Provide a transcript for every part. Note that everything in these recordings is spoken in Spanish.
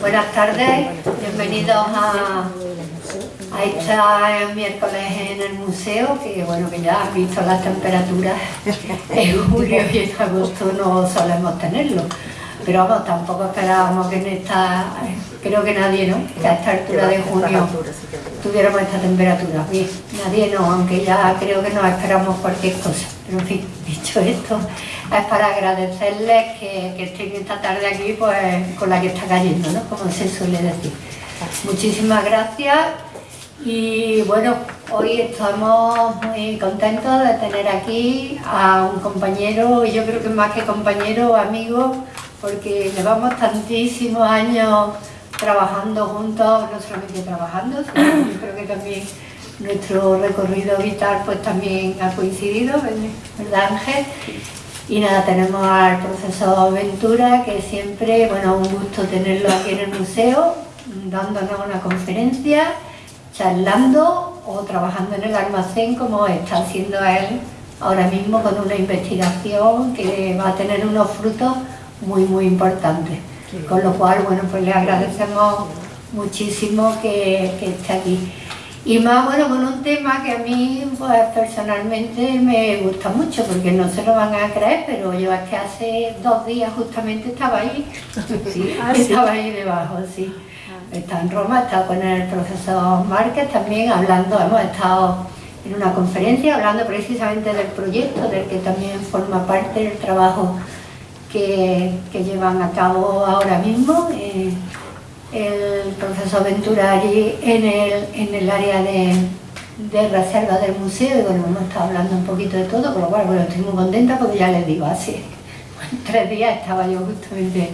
Buenas tardes, bienvenidos a, a esta miércoles en el museo, que bueno, que ya han visto las temperaturas en julio y en agosto no solemos tenerlo. Pero vamos, tampoco esperábamos que en esta, creo que nadie, ¿no? Que a esta altura de junio tuviéramos esta temperatura. Bien, nadie no, aunque ya creo que nos esperamos cualquier cosa. Pero en fin, dicho esto, es para agradecerles que, que estén esta tarde aquí pues con la que está cayendo, ¿no? Como se suele decir. Muchísimas gracias y bueno, hoy estamos muy contentos de tener aquí a un compañero, yo creo que más que compañero, amigo, porque llevamos tantísimos años trabajando juntos, no solamente trabajando, sino yo creo que también nuestro recorrido vital pues también ha coincidido, ¿verdad Ángel? Y nada, tenemos al profesor Ventura, que siempre, bueno, un gusto tenerlo aquí en el museo, dándonos una conferencia, charlando o trabajando en el almacén como está haciendo él ahora mismo con una investigación que va a tener unos frutos muy, muy importantes. Con lo cual, bueno, pues le agradecemos muchísimo que, que esté aquí. Y más, bueno, con un tema que a mí, pues personalmente me gusta mucho, porque no se lo van a creer, pero yo es que hace dos días justamente estaba ahí, sí, ah, estaba ahí debajo, sí. Ah. Está en Roma, está con el profesor Márquez también hablando, hemos estado en una conferencia hablando precisamente del proyecto, del que también forma parte del trabajo que, que llevan a cabo ahora mismo. Eh, el profesor Ventura allí en el, en el área de, de, reserva del museo. Y bueno, hemos estado hablando un poquito de todo, con lo cual bueno, estoy muy contenta porque ya les digo, así tres días estaba yo justamente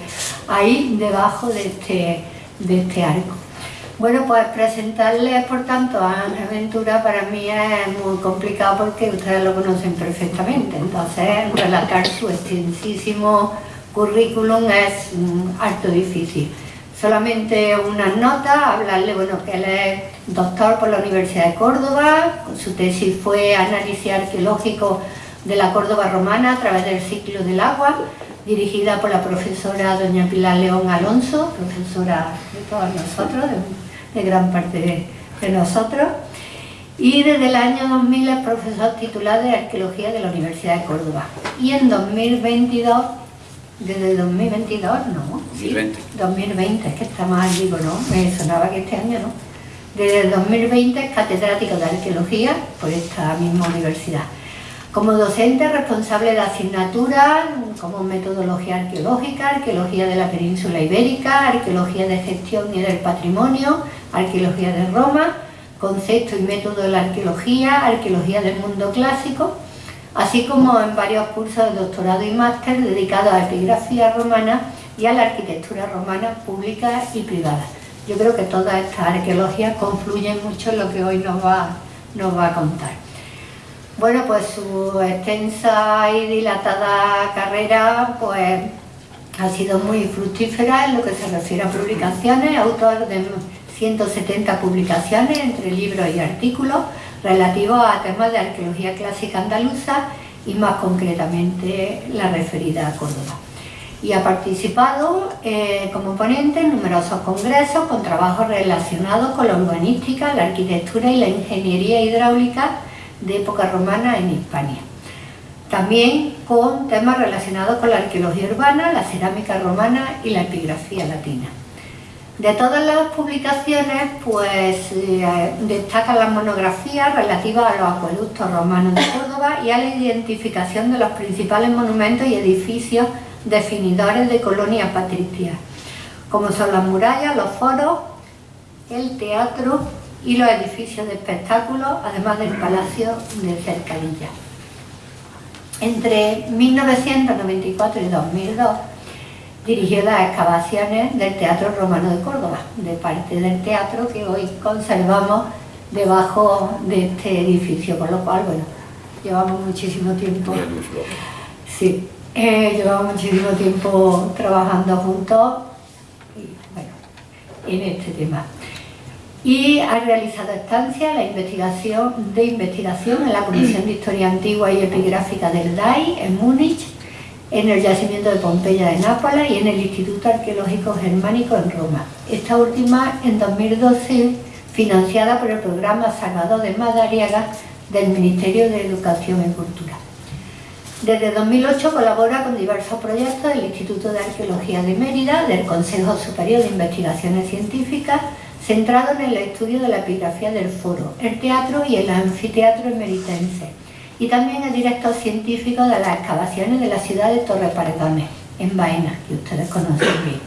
ahí debajo de este, de este arco. Bueno, pues presentarles, por tanto, a Ángel Ventura para mí es muy complicado porque ustedes lo conocen perfectamente, entonces relatar su extensísimo currículum es harto difícil solamente unas notas, hablarle bueno, que él es doctor por la Universidad de Córdoba, su tesis fue análisis arqueológico de la Córdoba romana a través del ciclo del agua, dirigida por la profesora doña Pilar León Alonso, profesora de todos nosotros, de, gran parte de, nosotros, y desde el año 2000 es profesor titular de Arqueología de la Universidad de Córdoba. Y en 2022 desde 2022, no. 2020. 2020, es que está mal, digo, ¿no? Me sonaba que este año no. Desde el 2020 es catedrático de Arqueología por esta misma universidad. Como docente responsable de asignaturas como Metodología Arqueológica, Arqueología de la Península Ibérica, Arqueología de Gestión y del Patrimonio, Arqueología de Roma, Concepto y Método de la Arqueología, Arqueología del Mundo Clásico, así como en varios cursos de doctorado y máster dedicados a epigrafía romana y a la arquitectura romana pública y privada. Yo creo que todas estas arqueologías confluyen mucho en lo que hoy nos va, nos va a contar. Bueno, pues su extensa y dilatada carrera pues, ha sido muy fructífera en lo que se refiere a publicaciones, autor de 170 publicaciones entre libros y artículos, relativo a temas de arqueología clásica andaluza y más concretamente la referida a Córdoba. Y ha participado eh, como ponente en numerosos congresos con trabajos relacionados con la urbanística, la arquitectura y la ingeniería hidráulica de época romana en Hispania. También con temas relacionados con la arqueología urbana, la cerámica romana y la epigrafía latina. De todas las publicaciones, pues eh, destacan las monografías relativas a los acueductos romanos de Córdoba y a la identificación de los principales monumentos y edificios definidores de colonias patricias, como son las murallas, los foros, el teatro y los edificios de espectáculos, además del Palacio de Cercadilla. Entre 1994 y 2002, dirigió las excavaciones del Teatro Romano de Córdoba, de parte del teatro que hoy conservamos debajo de este edificio, con lo cual, bueno, llevamos muchísimo tiempo, sí, eh, llevamos muchísimo tiempo trabajando juntos y, bueno, en este tema. Y ha realizado estancia la investigación, de investigación en la Comisión de Historia Antigua y Epigráfica del DAI en Múnich en el yacimiento de Pompeya de Nápoles y en el Instituto Arqueológico Germánico en Roma. Esta última en 2012 financiada por el programa Salvador de Madariaga del Ministerio de Educación y Cultura. Desde 2008 colabora con diversos proyectos del Instituto de Arqueología de Mérida, del Consejo Superior de Investigaciones Científicas, centrado en el estudio de la epigrafía del foro, el teatro y el anfiteatro emeritense, y también es director científico de las excavaciones de la ciudad de Torre Paredones, en Baena, que ustedes conocen bien.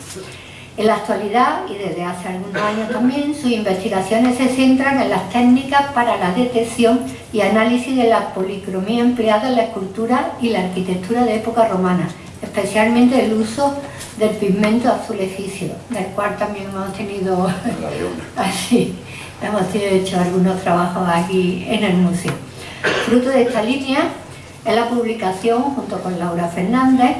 En la actualidad, y desde hace algunos años también, sus investigaciones se centran en las técnicas para la detección y análisis de la policromía empleada en la escultura y la arquitectura de época romana, especialmente el uso del pigmento azul egipcio, del cual también hemos tenido así, hemos hecho algunos trabajos aquí en el museo. Fruto de esta línea es la publicación, junto con Laura Fernández,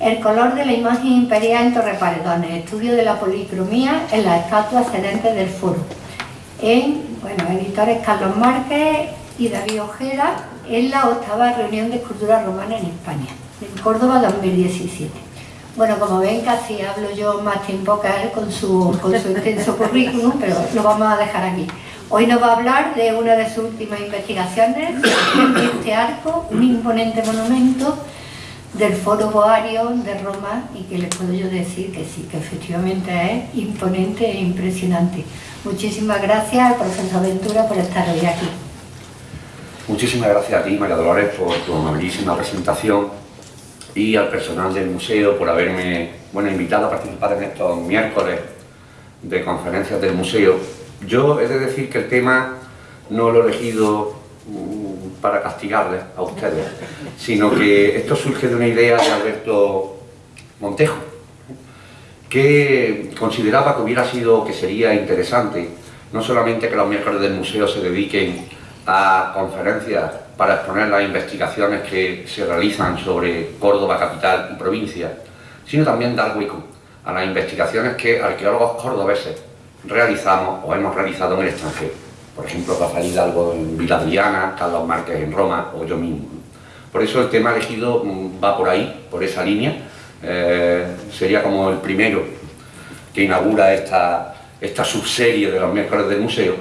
el color de la imagen imperial en Torreparedones, estudio de la policromía en las estatuas sedentes del foro. En, editores Carlos Márquez y David Ojeda, en la octava reunión de escultura romana en España, en Córdoba 2017. Bueno, como ven, casi hablo yo más tiempo que él con su, con su extenso currículum, pero lo vamos a dejar aquí. Hoy nos va a hablar de una de sus últimas investigaciones, este arco, un imponente monumento del Foro Boario de Roma y que les puedo yo decir que sí, que efectivamente es imponente e impresionante. Muchísimas gracias al profesor Ventura por estar hoy aquí. Muchísimas gracias a ti, María Dolores, por tu amabilísima presentación y al personal del museo por haberme bueno, invitado a participar en estos miércoles de conferencias del museo. Yo he de decir que el tema no lo he elegido para castigarles a ustedes, sino que esto surge de una idea de Alberto Montejo, que consideraba que hubiera sido, que sería interesante, no solamente que los miércoles del museo se dediquen a conferencias para exponer las investigaciones que se realizan sobre Córdoba, capital y provincia, sino también dar hueco a las investigaciones que arqueólogos cordobeses realizamos o hemos realizado en el extranjero por ejemplo Rafael Hidalgo en Villa Adriana, Carlos Márquez en Roma o yo mismo. Por eso el tema elegido mm, va por ahí, por esa línea, eh, sería como el primero que inaugura esta, esta subserie de los miércoles del museo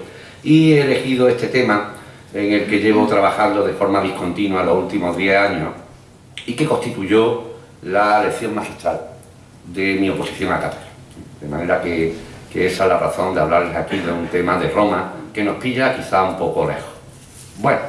y he elegido este tema en el que llevo trabajando de forma discontinua los últimos 10 años y que constituyó la lección magistral de mi oposición a cátedra. De manera que, que esa es la razón de hablarles aquí de un tema de Roma que nos pilla quizá un poco lejos. Bueno,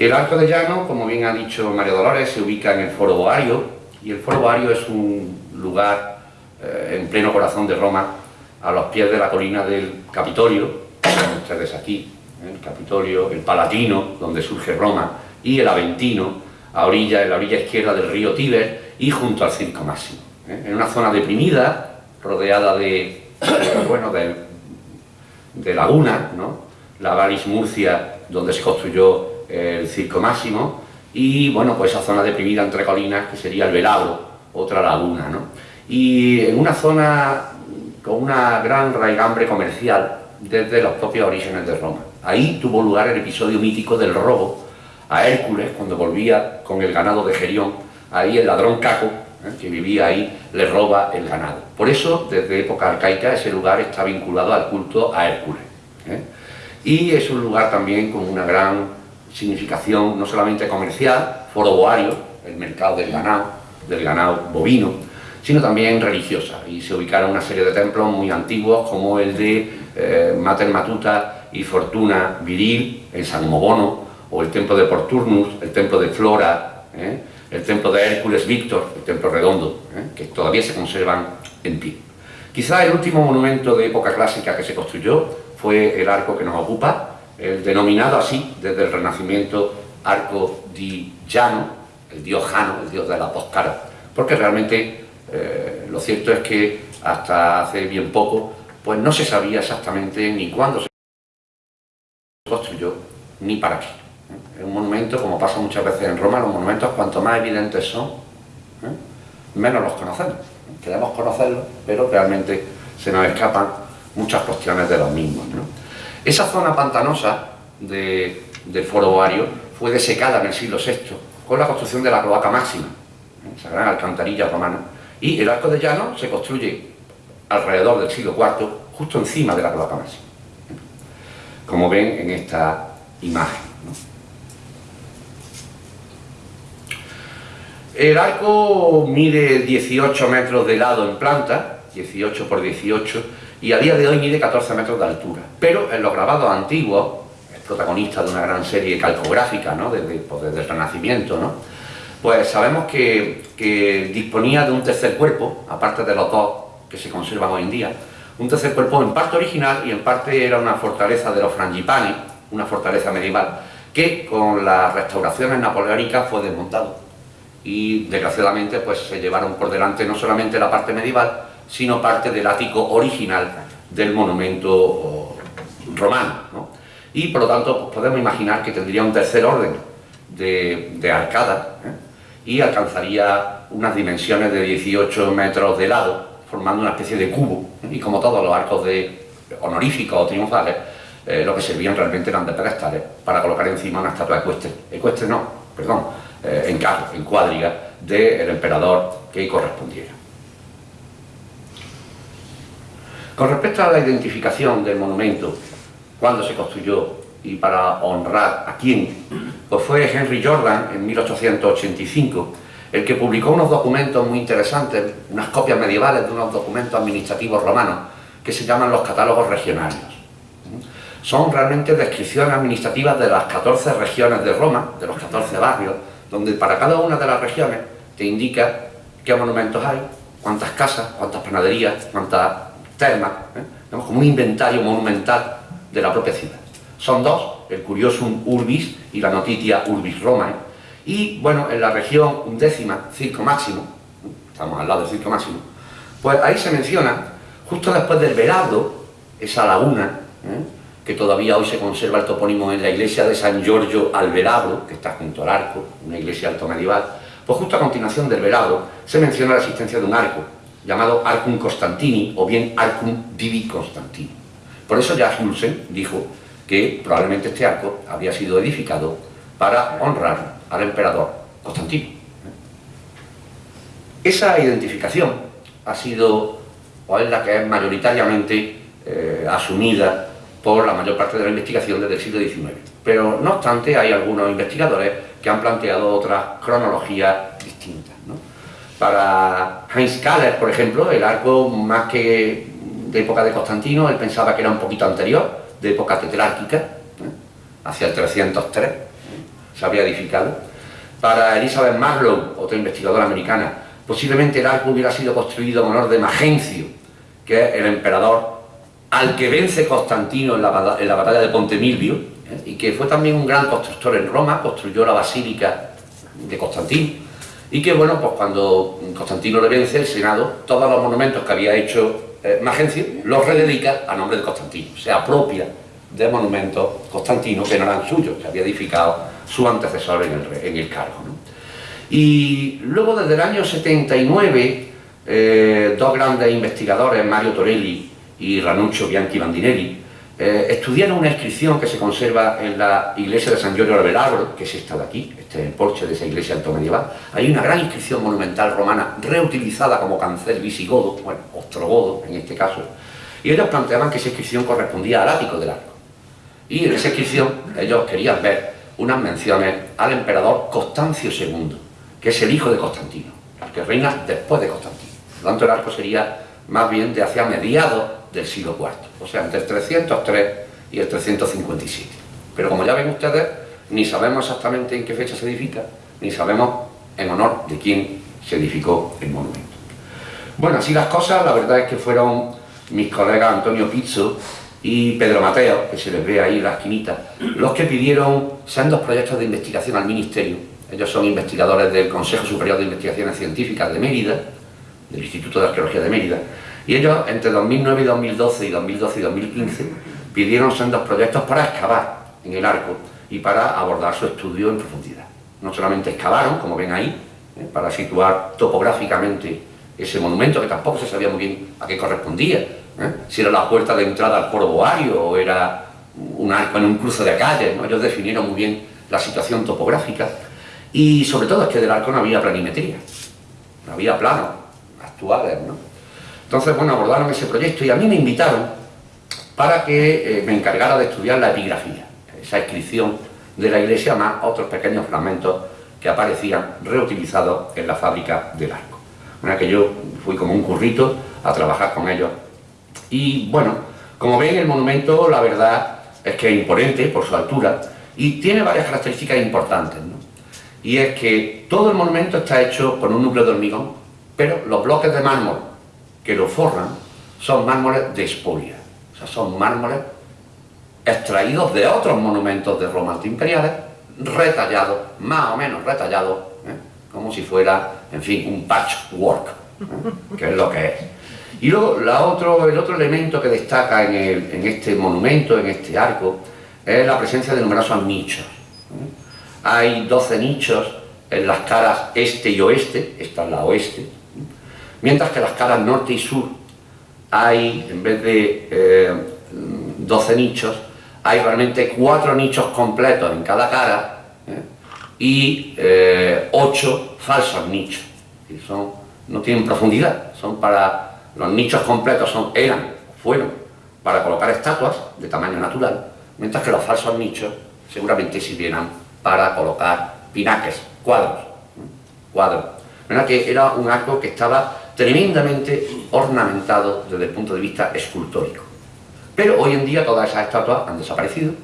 el Arco de Llano, como bien ha dicho María Dolores, se ubica en el Foro Boario, y el Foro Boario es un lugar eh, en pleno corazón de Roma, a los pies de la colina del Capitolio, ven ustedes aquí, ¿eh? el Capitolio, el Palatino, donde surge Roma, y el Aventino, a orilla, en la orilla izquierda del río Tíber, y junto al Circo Máximo. ¿eh? En una zona deprimida, rodeada de, bueno, de laguna, ¿no? la Valis Murcia, donde se construyó el Circo Máximo, y bueno, pues esa zona deprimida entre colinas, que sería el Velabro, otra laguna. ¿no? Y en una zona con una gran raigambre comercial desde los propios orígenes de Roma. Ahí tuvo lugar el episodio mítico del robo a Hércules cuando volvía con el ganado de Gerión, ahí el ladrón Caco ¿eh? que vivía ahí, le roba el ganado. Por eso, desde época arcaica, ese lugar está vinculado al culto a Hércules. ¿eh? Y es un lugar también con una gran significación, no solamente comercial, foroboario, el mercado del ganado, del ganado bovino, sino también religiosa. Y se ubicaron una serie de templos muy antiguos, como el de eh, Mater Matuta y Fortuna Viril, en San Mobono, o el templo de Porturnus, el templo de Flora, el templo de Hércules Víctor, el templo redondo, ¿eh? que todavía se conservan en pie. Quizá el último monumento de época clásica que se construyó fue el arco que nos ocupa, el denominado así desde el Renacimiento Arco di Llano, el dios Jano, el dios de la poscara, porque realmente eh, lo cierto es que hasta hace bien poco pues no se sabía exactamente ni cuándo se construyó ni para qué. Un monumento, como pasa muchas veces en Roma, los monumentos cuanto más evidentes son, ¿eh? menos los conocemos. Queremos conocerlos, pero realmente se nos escapan muchas cuestiones de los mismos. Esa zona pantanosa del foro ovario fue desecada en el siglo VI, con la construcción de la cloaca máxima, esa gran alcantarilla romana, y el arco de llano se construye alrededor del siglo IV, justo encima de la cloaca máxima, como ven en esta imagen. El arco mide 18 metros de lado en planta, 18 por 18, y a día de hoy mide 14 metros de altura. Pero en los grabados antiguos, es protagonista de una gran serie calcográfica, ¿no? desde, pues, desde el Renacimiento, ¿no? pues sabemos que, que, disponía de un tercer cuerpo, aparte de los dos que se conservan hoy en día, un tercer cuerpo en parte original y en parte era una fortaleza de los frangipani, una fortaleza medieval, que con las restauraciones napoleónicas fue desmontado. Y desgraciadamente pues se llevaron por delante no solamente la parte medieval, sino parte del ático original del monumento romano. ¿no? Y por lo tanto pues, podemos imaginar que tendría un tercer orden de, de arcada ¿eh? y alcanzaría unas dimensiones de 18 metros de lado, formando una especie de cubo. Y como todos los arcos de honoríficos o triunfales, eh, lo que servían realmente eran de pedestales para colocar encima una estatua ecuestre. Ecuestre no, perdón, eh, en carro, en cuadriga, del emperador que correspondiera. Con respecto a la identificación del monumento, cuando se construyó y para honrar a quién, pues fue Henry Jordan en 1885 el que publicó unos documentos muy interesantes, unas copias medievales de unos documentos administrativos romanos que se llaman los catálogos regionarios. Son realmente descripciones administrativas de las 14 regiones de Roma, de los 14 barrios, donde para cada una de las regiones te indica qué monumentos hay, cuántas casas, cuántas panaderías, cuántas termas, ¿eh? como un inventario monumental de la propia ciudad. Son dos, el Curiosum Urbis y la Notitia Urbis Romae, y bueno, en la región undécima, Circo Máximo, estamos al lado del Circo Máximo, pues ahí se menciona, justo después del Velado, esa laguna, ¿eh? Que todavía hoy se conserva el topónimo en la iglesia de San Giorgio al Velabro, que está junto al arco, una iglesia alto medieval, pues justo a continuación del Velabro se menciona la existencia de un arco, llamado Arcum Constantini, o bien Arcum Divi Constantini. Por eso ya Hulsen dijo que probablemente este arco había sido edificado para honrar al emperador Constantino. Esa identificación ha sido, o es la que es mayoritariamente eh, asumida por la mayor parte de la investigación desde el siglo XIX. Pero no obstante hay algunos investigadores que han planteado otras cronologías distintas. ¿no? Para Heinz Kahler, por ejemplo, el arco más que de época de Constantino, él pensaba que era un poquito anterior, de época tetrárquica, ¿eh? hacia el 303, se había edificado. Para Elizabeth Marlowe, otra investigadora americana, posiblemente el arco hubiera sido construido en honor de Magencio, que es el emperador al que vence Constantino en la, batalla de Ponte Milvio, ¿eh? y que fue también un gran constructor en Roma, construyó la basílica de Constantino, y que bueno, pues cuando Constantino le vence, el Senado, todos los monumentos que había hecho eh, Magencio, los rededica a nombre de Constantino, se apropia de monumentos constantinos que no eran suyos, que había edificado su antecesor en el, en el cargo. Y luego desde el año 79, eh, dos grandes investigadores, Mario Torelli y Ranuccio Bianchi Bandinelli, eh, estudiaron una inscripción que se conserva en la iglesia de San Giorgio del Velabro, que es esta de aquí, este es el porche de esa iglesia alto medieval. Hay una gran inscripción monumental romana reutilizada como cancel visigodo, bueno, ostrogodo en este caso, y ellos planteaban que esa inscripción correspondía al ático del arco. Y en esa inscripción ellos querían ver unas menciones al emperador Constancio II, que es el hijo de Constantino, que reina después de Constantino. Por lo tanto, el arco sería más bien de hacia mediados del siglo IV, o sea, entre el 303 y el 357. Pero como ya ven ustedes, ni sabemos exactamente en qué fecha se edifica, ni sabemos en honor de quién se edificó el monumento. Bueno, así las cosas, la verdad es que fueron mis colegas Antonio Pizzo y Pedro Mateo, que se les ve ahí en la esquinita, los que pidieron sendos proyectos de investigación al Ministerio. Ellos son investigadores del Consejo Superior de Investigaciones Científicas de Mérida, del Instituto de Arqueología de Mérida, y ellos entre 2009 y 2012 y 2012 y 2015 pidieron sendos proyectos para excavar en el arco y para abordar su estudio en profundidad. No solamente excavaron, como ven ahí, ¿eh? para situar topográficamente ese monumento, que tampoco se sabía muy bien a qué correspondía, ¿eh? si era la puerta de entrada al foro boario o era un arco en un cruce de calles, ¿no? ellos definieron muy bien la situación topográfica Y sobre todo es que del arco no había planimetría, no había planos actuales, ¿no? Entonces, bueno, abordaron ese proyecto y a mí me invitaron para que eh, me encargara de estudiar la epigrafía, esa inscripción de la iglesia más otros pequeños fragmentos que aparecían reutilizados en la fábrica del arco. Una que yo fui como un currito a trabajar con ellos. Y bueno, como ven el monumento, la verdad es que es imponente por su altura y tiene varias características importantes. Y es que todo el monumento está hecho con un núcleo de hormigón, pero los bloques de mármol que lo forran son mármoles de espolia, o sea, son mármoles extraídos de otros monumentos de Roma imperiales, retallados, más o menos retallados, ¿eh? como si fuera, en fin, un patchwork, ¿eh? que es lo que es. Y luego la otro, el otro elemento que destaca en, el, en, este monumento, en este arco, es la presencia de numerosos nichos. ¿eh? Hay 12 nichos en las caras este y oeste, esta es la oeste, mientras que las caras norte y sur hay, en vez de eh, 12 nichos, hay realmente cuatro nichos completos en cada cara ¿eh? y eh, ocho falsos nichos. Y son, no tienen profundidad, son para los nichos completos eran, fueron para colocar estatuas de tamaño natural, mientras que los falsos nichos seguramente sirvieran para colocar pinaques, cuadros, ¿eh? cuadros. ¿Verdad? Que era un arco que estaba tremendamente ornamentado desde el punto de vista escultórico. Pero hoy en día todas esas estatuas han desaparecido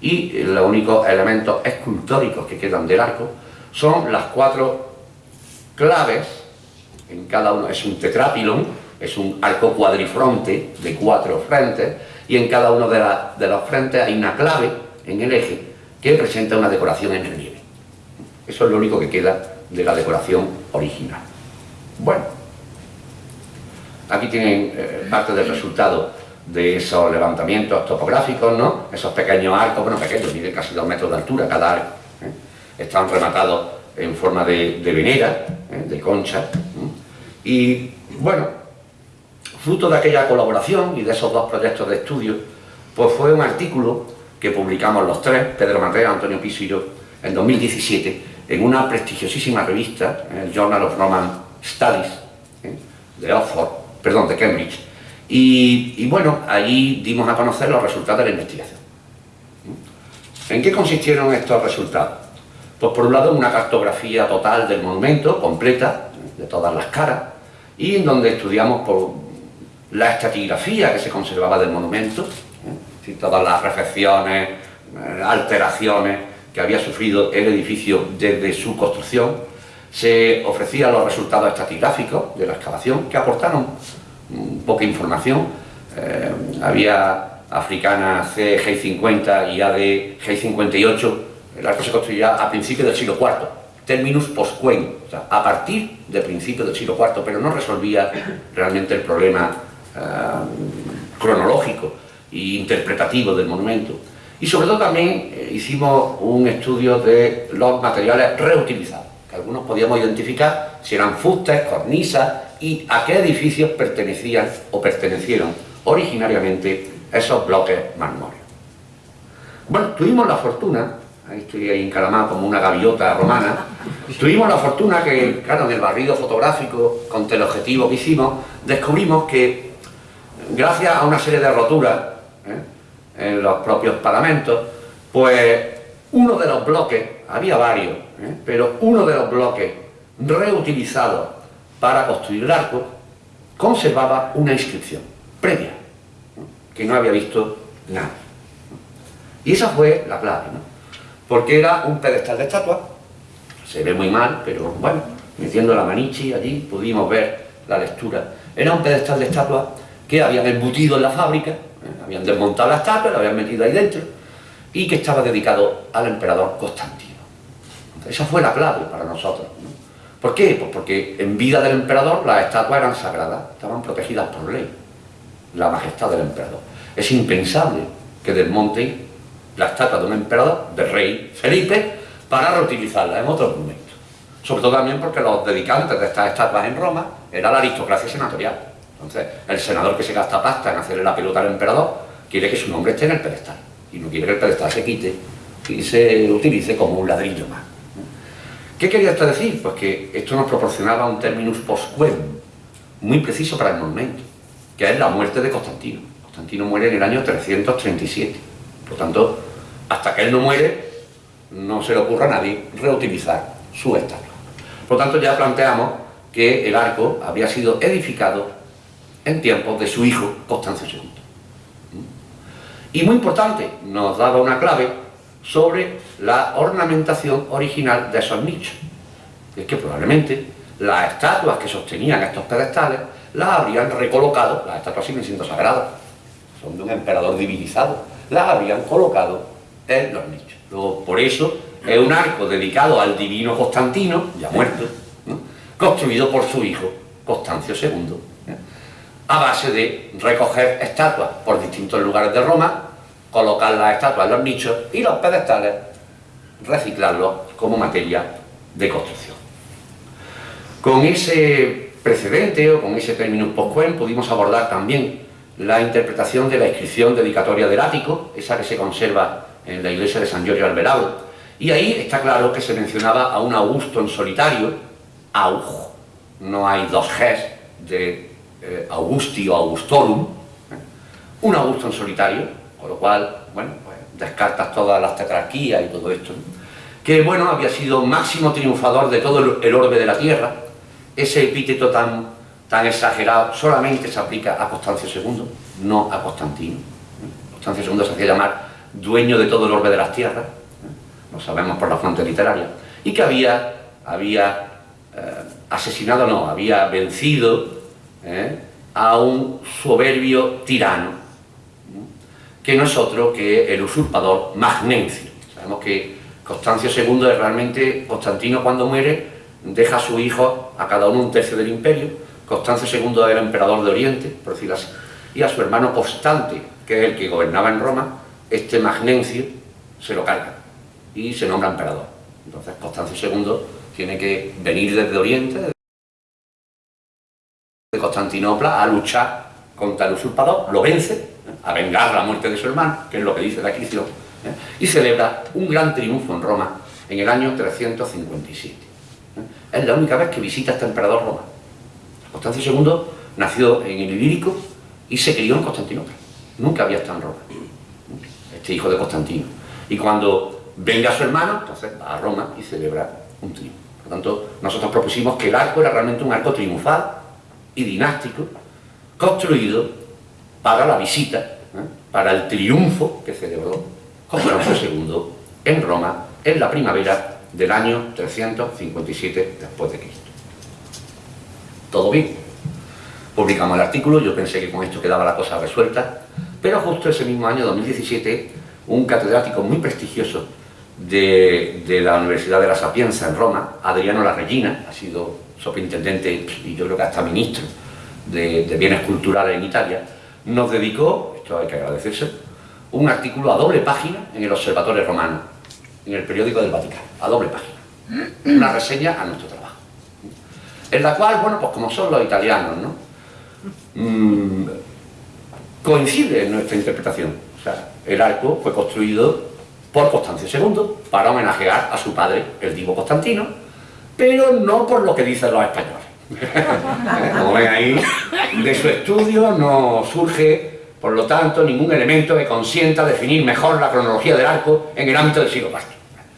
y los únicos elementos escultóricos que quedan del arco son las cuatro claves, en cada uno es un tetrápilon, es un arco cuadrifronte de cuatro frentes y en cada uno de, de los frentes hay una clave en el eje que presenta una decoración en relieve. Eso es lo único que queda de la decoración original. Bueno, aquí tienen eh, parte del resultado de esos levantamientos topográficos, ¿no? Esos pequeños arcos, bueno, pequeños, miden casi dos metros de altura cada arco. ¿eh? Están rematados en forma de, de venera, ¿eh? de concha. Y, bueno, fruto de aquella colaboración y de esos dos proyectos de estudio, pues fue un artículo que publicamos los tres, Pedro Mateo, Antonio Piso y yo, en 2017, en una prestigiosísima revista, el Journal of Roman Studies, de Oxford, perdón, de Cambridge, y, y, bueno, allí dimos a conocer los resultados de la investigación. ¿En qué consistieron estos resultados? Pues por un lado una cartografía total del monumento, completa, de todas las caras, y en donde estudiamos por la estratigrafía que se conservaba del monumento, ¿eh? todas las refecciones, eh, alteraciones que había sufrido el edificio desde su construcción, se ofrecían los resultados estratigráficos de la excavación que aportaron poca información. Eh, había africana C G50 y AD G58. El arco se construía a principios del siglo IV, terminus postquem, o sea, a partir de principios del siglo IV, pero no resolvía realmente el problema eh, cronológico e interpretativo del monumento. Y sobre todo también eh, hicimos un estudio de los materiales reutilizados, algunos podíamos identificar si eran fustes, cornisas, y a qué edificios pertenecían o pertenecieron originariamente esos bloques marmóreos. Bueno, tuvimos la fortuna, ahí estoy ahí encalamado como una gaviota romana, tuvimos la fortuna que, claro, en el barrido fotográfico, con teleobjetivo que hicimos, descubrimos que, gracias a una serie de roturas ¿eh? en los propios paramentos, pues uno de los bloques, había varios, pero uno de los bloques reutilizados para construir el arco, conservaba una inscripción previa, que no había visto nada. Y esa fue la clave, ¿no? porque era un pedestal de estatua, se ve muy mal, pero bueno, metiendo la manichi allí pudimos ver la lectura. Era un pedestal de estatua que habían embutido en la fábrica, ¿eh? habían desmontado la estatua, la habían metido ahí dentro, y que estaba dedicado al emperador Constantino. Esa fue la clave para nosotros. ¿no? ¿Por qué? Pues porque en vida del emperador las estatuas eran sagradas, estaban protegidas por ley, la majestad del emperador. Es impensable que desmonten la estatua de un emperador, del rey Felipe, para reutilizarla en otros momentos. Sobre todo también porque los dedicantes de estas estatuas en Roma era la aristocracia senatorial. Entonces, el senador que se gasta pasta en hacerle la pelota al emperador quiere que su nombre esté en el pedestal y no quiere que el pedestal se quite y se utilice como un ladrillo más. ¿Qué quería esto decir? Pues que esto nos proporcionaba un terminus postquem, muy preciso para el momento, que es la muerte de Constantino. Constantino muere en el año 337. Por tanto, hasta que él no muere, no se le ocurra a nadie reutilizar su estatua. Por tanto, ya planteamos que el arco había sido edificado en tiempos de su hijo Constancio II. Y muy importante, nos daba una clave sobre la ornamentación original de esos nichos. Es que probablemente las estatuas que sostenían estos pedestales las habrían recolocado, las estatuas siguen siendo sagradas, son de un emperador divinizado, las habrían colocado en los nichos. Por eso es un arco dedicado al divino Constantino, ya muerto, construido por su hijo, Constancio II, a base de recoger estatuas por distintos lugares de Roma, colocar las estatuas en los nichos y los pedestales reciclarlos como materia de construcción. Con ese precedente o con ese término postquem pudimos abordar también la interpretación de la inscripción dedicatoria del ático, esa que se conserva en la iglesia de San Giorgio Alberado, y ahí está claro que se mencionaba a un Augusto en solitario, Aug, no hay dos Gs de eh, Augusti Augustorum, ¿eh? un Augusto en solitario, con lo cual, bueno, pues descartas todas las tetrarquías y todo esto, que, bueno, había sido máximo triunfador de todo el orbe de la tierra, ese epíteto tan, tan exagerado solamente se aplica a Constancio II, no a Constantino. Constancio II se hacía llamar dueño de todo el orbe de las tierras, lo sabemos por la fuente literaria, y que había, había eh, asesinado, no, había vencido eh, a un soberbio tirano, que no es otro que el usurpador Magnencio. Sabemos que Constancio II es realmente, Constantino cuando muere, deja a su hijo, a cada uno un tercio del imperio, Constancio II era emperador de Oriente, por decirlo así, y a su hermano Constante, que es el que gobernaba en Roma, este Magnencio se lo carga y se nombra emperador. Entonces Constancio II tiene que venir desde Oriente, de Constantinopla, a luchar contra el usurpador, lo vence. A vengar la muerte de su hermano, que es lo que dice la inscripción, ¿eh? y celebra un gran triunfo en Roma en el año 357. ¿eh? Es la única vez que visita este emperador Roma. Constancio II nació en el Ilírico y se crió en Constantinopla. Nunca había estado en Roma. Este hijo de Constantino. Y cuando venga su hermano, entonces va a Roma y celebra un triunfo. Por tanto, nosotros propusimos que el arco era realmente un arco triunfal y dinástico, construido para la visita, ¿eh? Para el triunfo que celebró Constancio II en Roma en la primavera del año 357 después de Cristo. Todo bien. Publicamos el artículo, yo pensé que con esto quedaba la cosa resuelta, pero justo ese mismo año, 2017, un catedrático muy prestigioso de, de, la Universidad de la Sapienza en Roma, Adriano La Regina, ha sido superintendente y yo creo que hasta ministro de, de, Bienes Culturales en Italia, nos dedicó, esto hay que agradecerse, un artículo a doble página en el Observatorio Romano, en el periódico del Vaticano, a doble página. Una reseña a nuestro trabajo. En la cual, bueno, pues como son los italianos, ¿no? Mm, coincide en nuestra interpretación. O sea, el arco fue construido por Constancio II para homenajear a su padre, el divo Constantino, pero no por lo que dicen los españoles. Como ven ahí, de su estudio no surge, por lo tanto, ningún elemento que consienta definir mejor la cronología del arco en el ámbito del siglo IV.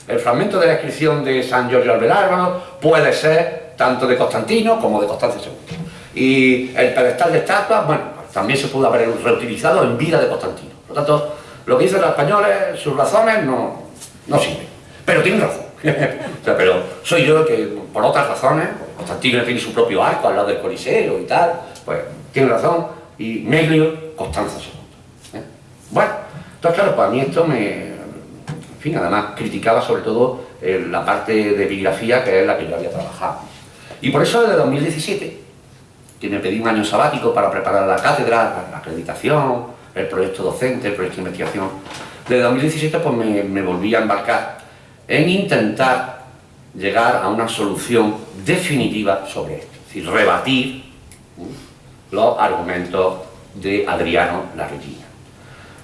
El fragmento de la inscripción de San Giorgio Alberárgano puede ser tanto de Constantino como de Constancio II. Y el pedestal de estatuas, bueno, también se pudo haber reutilizado en vida de Constantino. Por lo tanto, lo que dicen los españoles, sus razones no, no sirven. Pero tienen razón. o sea, pero soy yo que, por otras razones, Constantino tiene su propio arco al lado del Coliseo y tal, pues tiene razón, y Meglio, Constanza II. ¿eh? Bueno, entonces claro, para mí esto me... En fin, además criticaba sobre todo eh, la parte de epigrafía que es la que yo había trabajado. Y por eso desde 2017, que me pedí un año sabático para preparar la cátedra, la acreditación, el proyecto docente, el proyecto de investigación, desde 2017 pues me, me volví a embarcar en intentar llegar a una solución definitiva sobre esto, es decir, rebatir los argumentos de Adriano La Regina.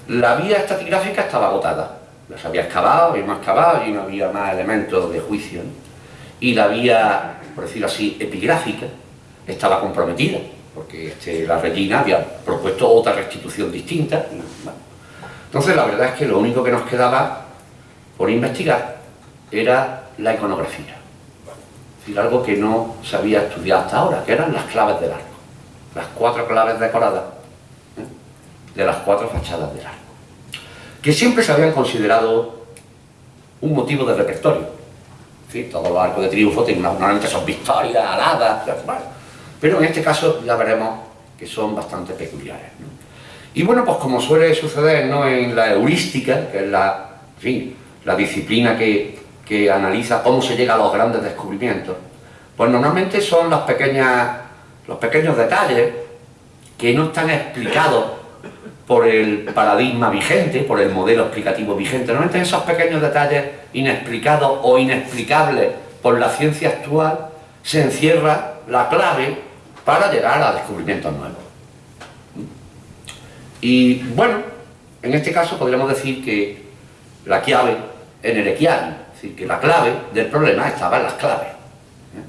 La vía estratigráfica estaba agotada, las había excavado, habíamos excavado y no había más elementos de juicio. y la vía, por decirlo así, epigráfica, estaba comprometida, porque este, la Regina había propuesto otra restitución distinta. Entonces la verdad es que lo único que nos quedaba por investigar era la iconografía. Es decir, algo que no se había estudiado hasta ahora, que eran las claves del arco. Las cuatro claves decoradas ¿eh? de las cuatro fachadas del arco. Que siempre se habían considerado un motivo de repertorio. ¿Sí? Todos los arcos de triunfo normalmente son victorias, aladas, pero en este caso ya veremos que son bastante peculiares. Y bueno, pues como suele suceder ¿no? en la heurística, que es la, la disciplina que, que analiza cómo se llega a los grandes descubrimientos, pues normalmente son las pequeñas, los pequeños detalles que no están explicados por el paradigma vigente, por el modelo explicativo vigente. Normalmente en esos pequeños detalles inexplicados o inexplicables por la ciencia actual se encierra la clave para llegar a descubrimientos nuevos. Y bueno, en este caso podríamos decir que la clave en el equiano, es decir, que la clave del problema estaba en las claves. ¿eh?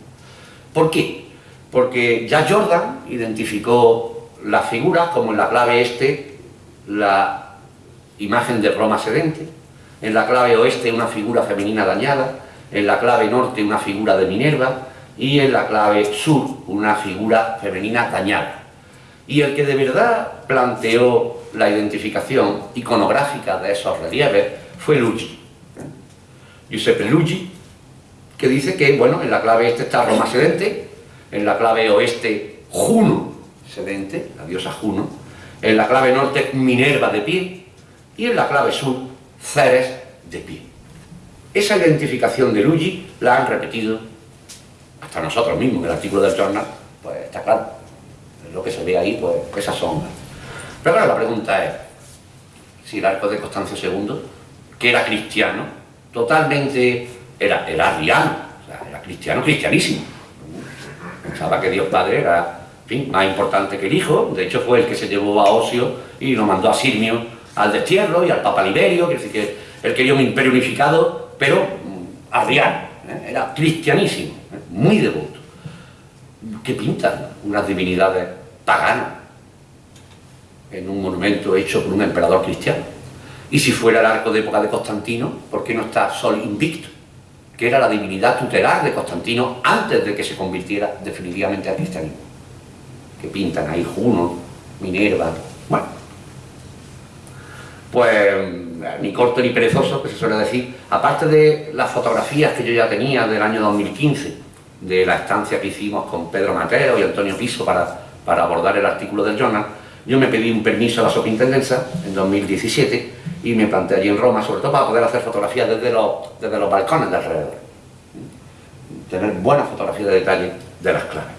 ¿Por qué? Porque ya Jordan identificó las figuras como en la clave este, la imagen de Roma sedente, en la clave oeste una figura femenina dañada, en la clave norte una figura de Minerva, y en la clave sur una figura femenina dañada. Y el que de verdad planteó la identificación iconográfica de esos relieves fue Luigi. Giuseppe Luigi, que dice que, bueno, en la clave este está Roma sedente, en la clave oeste Juno sedente, la diosa Juno, en la clave norte Minerva de pie, y en la clave sur Ceres de pie. Esa identificación de Luigi la han repetido hasta nosotros mismos, en el artículo del journal, pues está claro, lo que se ve ahí, pues esas sombras. Pero claro, la pregunta es, si el arco de Constancio II, que era cristiano, totalmente, era, era arriano, o sea, era cristiano, cristianísimo. Pensaba que Dios Padre era, más importante que el Hijo, de hecho fue el que se llevó a Osio y lo mandó a Sirmio al destierro y al Papa Liberio, quiere decir que él quería un imperio unificado, pero mm, arriano, ¿eh? era cristianísimo muy devoto, que pintan unas divinidades paganas en un monumento hecho por un emperador cristiano. Y si fuera el arco de época de Constantino, ¿por qué no está Sol Invicto? Que era la divinidad tutelar de Constantino antes de que se convirtiera definitivamente al cristianismo. Que pintan ahí Juno, Minerva, bueno. Pues ni corto ni perezoso, que se suele decir, aparte de las fotografías que yo ya tenía del año 2015, de la estancia que hicimos con Pedro Mateo y Antonio Piso para, para abordar el artículo del journal, yo me pedí un permiso a la superintendencia en 2017 y me planteé allí en Roma, sobre todo para poder hacer fotografías desde los, desde los balcones de alrededor. Tener buenas fotografías de detalle de las claves.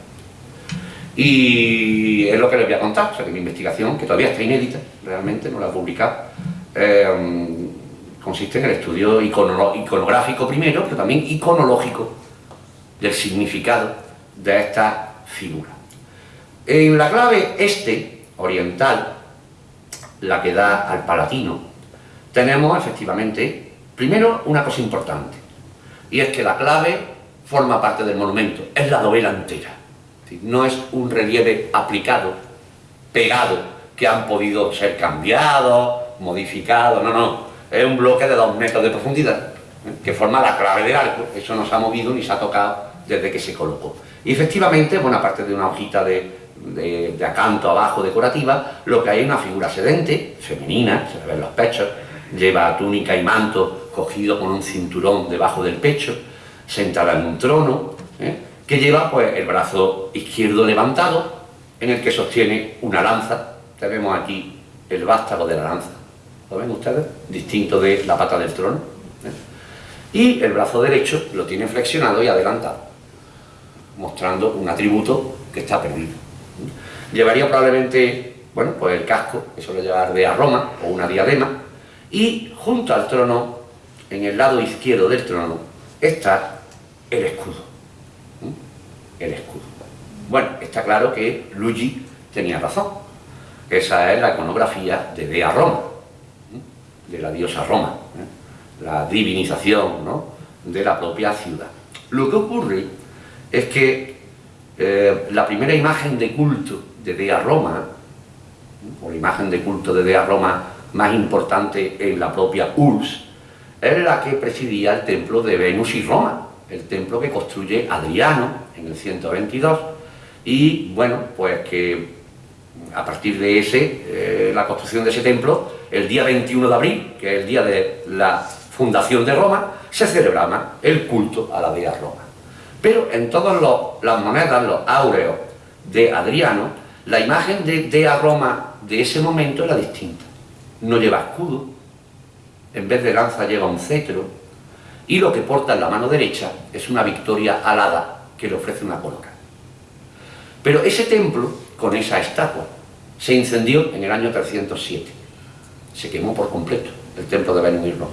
Y es lo que les voy a contar, o sea que mi investigación, que todavía está inédita, realmente no la he publicado, eh, consiste en el estudio iconográfico primero, pero también iconológico del significado de esta figura. En la clave este, oriental, la que da al palatino, tenemos efectivamente, primero, una cosa importante, y es que la clave forma parte del monumento, es la novela entera. No es un relieve aplicado, pegado, que han podido ser cambiados, modificados, no, no, es un bloque de dos metros de profundidad, ¿eh? que forma la clave del arco, eso no se ha movido ni se ha tocado desde que se colocó. Y efectivamente, bueno, aparte de una hojita de, acanto abajo decorativa, lo que hay es una figura sedente, femenina, se le ven los pechos, lleva túnica y manto cogido con un cinturón debajo del pecho, sentada en un trono, ¿eh? que lleva pues el brazo izquierdo levantado, en el que sostiene una lanza. Tenemos aquí el vástago de la lanza, ¿lo ven ustedes? Distinto de la pata del trono. ¿eh? Y el brazo derecho lo tiene flexionado y adelantado mostrando un atributo que está perdido. Llevaría probablemente, bueno, pues el casco, que suele llevar de a Roma, o una diadema, y junto al trono, en el lado izquierdo del trono, está el escudo. El escudo. Bueno, está claro que Luigi tenía razón. Esa es la iconografía de Dea Roma, de la diosa Roma, ¿eh? la divinización de la propia ciudad. Lo que ocurre es que eh, la primera imagen de culto de Dea Roma, o la imagen de culto de Dea Roma más importante en la propia URSS, es la que presidía el templo de Venus y Roma, el templo que construye Adriano en el 122, y bueno, pues que a partir de ese, eh, la construcción de ese templo, el día 21 de abril, que es el día de la fundación de Roma, se celebraba el culto a la dea Roma. Pero en todas las monedas, los áureos de Adriano, la imagen de dea Roma de ese momento era distinta. No lleva escudo, en vez de lanza lleva un cetro, y lo que porta en la mano derecha es una victoria alada que le ofrece una corona. Pero ese templo, con esa estatua, se incendió en el año 307. Se quemó por completo el templo de Venus y Roma.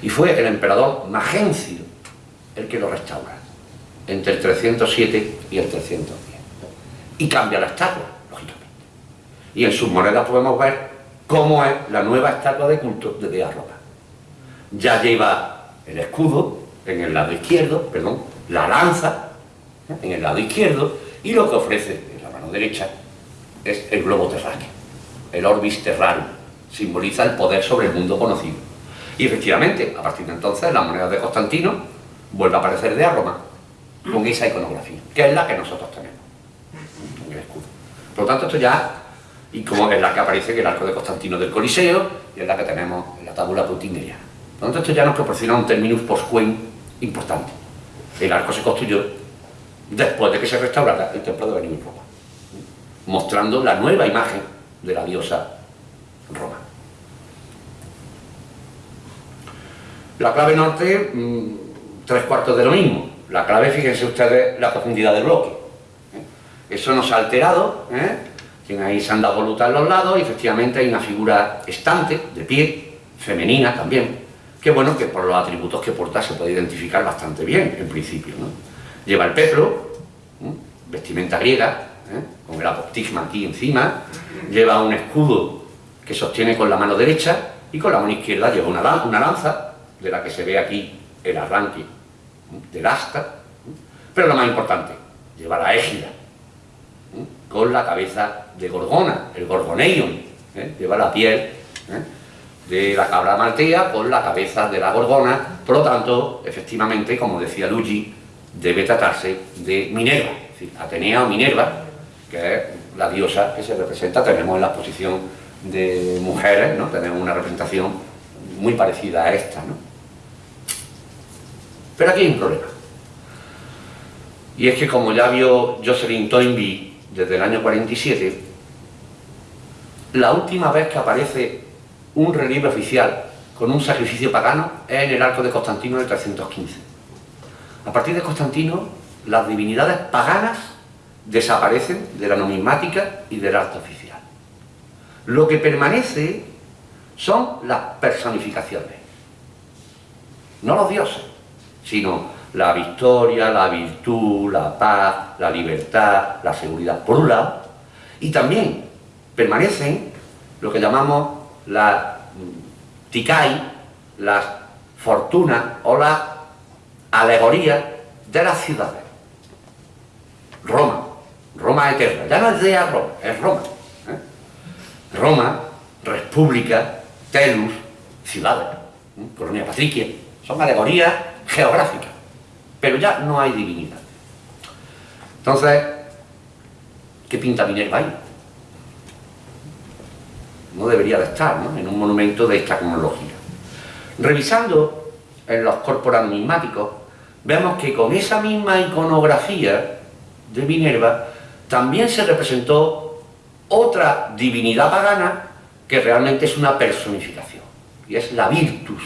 Y fue el emperador Magencio el que lo restaura, entre el 307 y el 310. Y cambia la estatua, lógicamente. Y en sus monedas podemos ver cómo es la nueva estatua de culto de Roma. Ya lleva el escudo en el lado izquierdo, perdón, la lanza en el lado izquierdo, y lo que ofrece en la mano derecha es el globo terráqueo, el orbis terrarum, simboliza el poder sobre el mundo conocido. Y efectivamente, a partir de entonces, la moneda de Constantino vuelve a aparecer de Roma, con esa iconografía, que es la que nosotros tenemos en el escudo. Por lo tanto, esto ya, y como es la que aparece en el arco de Constantino del Coliseo, y es la que tenemos en la tabula putineriana. Por lo tanto, esto ya nos proporciona un terminus post importante. El arco se construyó después de que se restaurara el templo de Venus Roma mostrando la nueva imagen de la diosa Roma. La clave norte, mm, tres cuartos de lo mismo. La clave, fíjense ustedes, la profundidad del bloque. ¿eh? Eso no se ha alterado, ¿eh? Tiene ahí sanda voluta en los lados y efectivamente hay una figura estante, de pie, femenina también, que bueno, que por los atributos que porta se puede identificar bastante bien, en principio. Lleva el peplo, vestimenta griega, ¿eh? con el apostigma aquí encima, lleva un escudo que sostiene con la mano derecha y con la mano izquierda lleva una, lanza, de la que se ve aquí el arranque del asta, pero lo más importante, lleva la égida, con la cabeza de Gorgona, el Gorgoneion, ¿eh? lleva la piel ¿eh? de la cabra maltea con la cabeza de la Gorgona, por lo tanto, efectivamente, como decía Luigi, debe tratarse de Minerva, es decir, Atenea o Minerva, que es la diosa que se representa, tenemos en la exposición de mujeres, ¿no? tenemos una representación muy parecida a esta. ¿no? Pero aquí hay un problema. Y es que como ya vio Jocelyn Toynbee desde el año 47, la última vez que aparece un relieve oficial con un sacrificio pagano es en el arco de Constantino del 315. A partir de Constantino, las divinidades paganas desaparecen de la numismática y del arte oficial. Lo que permanece son las personificaciones. No los dioses, sino la victoria, la virtud, la paz, la libertad, la seguridad, por un lado, y también permanecen lo que llamamos la tikai, las fortunas o la alegoría de las ciudades. Roma, Roma eterna, ya no es de Roma, es Roma. ¿eh? Roma, República, Telus, ciudades, ¿eh? Colonia Patricia, son alegorías geográficas, pero ya no hay divinidad. Entonces, ¿qué pinta Minerva ahí? No debería de estar ¿no? en un monumento de esta cronología. Revisando en los corpora numismáticos, vemos que con esa misma iconografía de Minerva también se representó otra divinidad pagana que realmente es una personificación, y es la Virtus,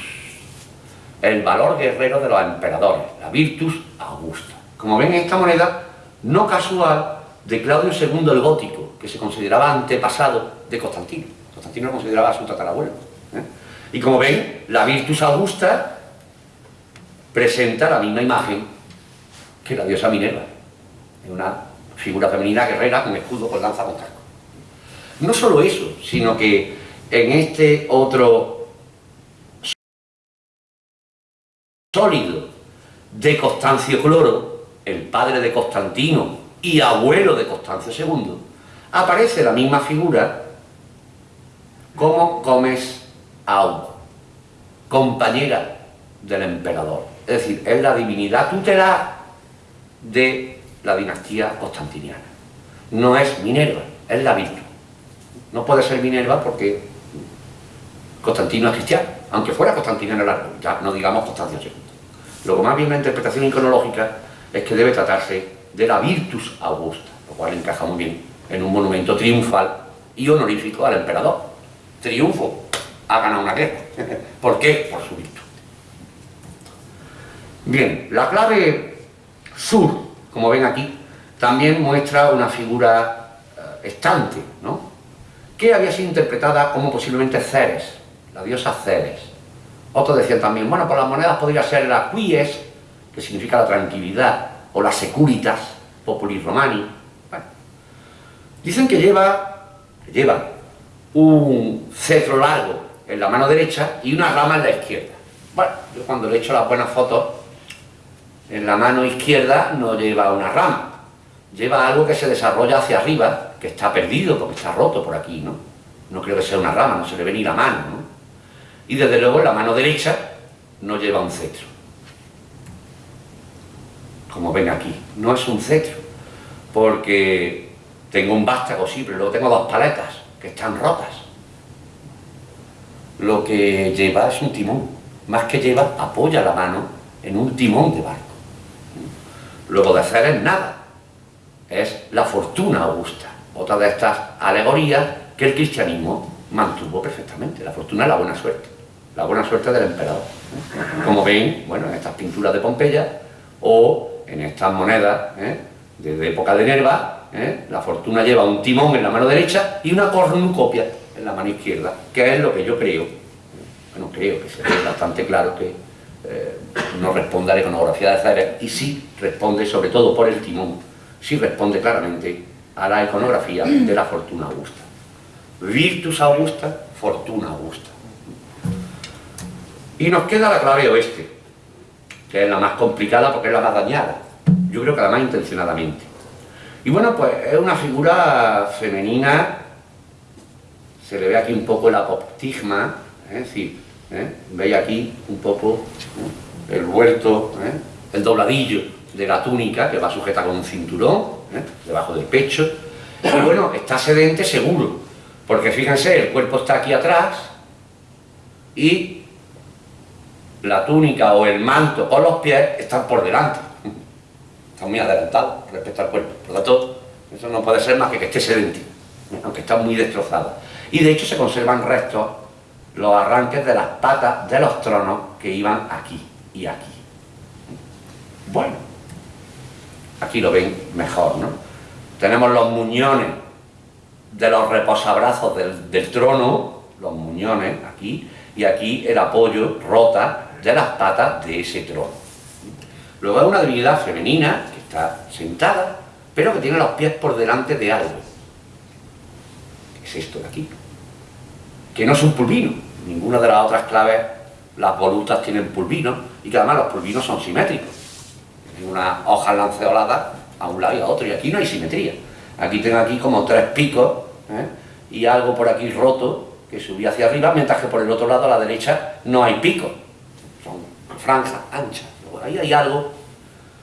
el valor guerrero de los emperadores, la Virtus Augusta. Como ven en esta moneda, no casual de Claudio II el Gótico, que se consideraba antepasado de Constantino. Constantino lo consideraba su tatarabuelo. ¿eh? Y como ven, la Virtus Augusta presenta la misma imagen que la diosa Minerva, una figura femenina guerrera con escudo, con lanza, con casco. No solo eso, sino que en este otro sólido de Constancio Cloro, el padre de Constantino y abuelo de Constancio II, aparece la misma figura como Gómez Au, compañera del emperador. Es decir, es la divinidad tutelar de la dinastía constantiniana. No es Minerva, es la Virtud. No puede ser Minerva porque Constantino es cristiano, aunque fuera Constantino largo, ya no digamos Constancio II. Que más bien la interpretación iconológica es que debe tratarse de la Virtus Augusta, lo cual encaja muy bien en un monumento triunfal y honorífico al emperador. Triunfo, ha ganado una guerra. ¿Por qué? Por su virtud. Bien, la clave sur, como ven aquí, también muestra una figura eh, estante, ¿no? que había sido interpretada como posiblemente Ceres, la diosa Ceres. Otros decían también, bueno, por las monedas podría ser la quies, que significa la tranquilidad, o la securitas, populi romani. Dicen que lleva, lleva un cetro largo en la mano derecha y una rama en la izquierda. Bueno, yo cuando le he hecho las buenas fotos, en la mano izquierda no lleva una rama, lleva algo que se desarrolla hacia arriba, que está perdido porque está roto por aquí, ¿no? No creo que sea una rama, no se le ve ni la mano, ¿no? Y desde luego la mano derecha no lleva un cetro. Como ven aquí, no es un cetro, porque tengo un vástago, sí, luego tengo dos paletas que están rotas. Lo que lleva es un timón, más que lleva, apoya la mano en un timón de barco. Luego de hacer es nada, es la fortuna augusta otra de estas alegorías que el cristianismo mantuvo perfectamente. La fortuna es la buena suerte, la buena suerte del emperador. Como ven, bueno, en estas pinturas de Pompeya o en estas monedas ¿eh? de época de Nerva, ¿eh? la fortuna lleva un timón en la mano derecha y una cornucopia en la mano izquierda, que es lo que yo creo, bueno, creo que se ve bastante claro que eh, no responde a la iconografía de Ceres y sí responde sobre todo por el timón, sí responde claramente a la iconografía de la fortuna augusta. Virtus augusta, fortuna augusta. Y nos queda la clave oeste, que es la más complicada porque es la más dañada. Yo creo que la más intencionadamente. Y bueno, pues es una figura femenina, se le ve aquí un poco el apoptigma, ¿eh? es decir, ¿eh? veis aquí un poco ¿eh? el vuelto, el dobladillo de la túnica que va sujeta con un cinturón, debajo del pecho. Y bueno, está sedente seguro, porque fíjense, el cuerpo está aquí atrás y la túnica o el manto o los pies están por delante. Están muy adelantados respecto al cuerpo. Por lo tanto, eso no puede ser más que que esté sedente, aunque está muy destrozada. Y de hecho se conservan restos, los arranques de las patas de los tronos que iban aquí y aquí. Bueno, Aquí lo ven mejor, ¿no? Tenemos los muñones de los reposabrazos del, trono, los muñones aquí, y aquí el apoyo rota de las patas de ese trono. Luego hay una divinidad femenina que está sentada, pero que tiene los pies por delante de algo. ¿Qué es esto de aquí? Que no es un pulvino. Ninguna de las otras claves, las volutas tienen pulvinos, y que además los pulvinos son simétricos una hoja lanceolada a un lado y a otro, y aquí no hay simetría. Aquí tengo aquí como tres picos ¿eh? y algo por aquí roto que subía hacia arriba, mientras que por el otro lado a la derecha no hay picos, son franjas anchas. Ahí hay algo,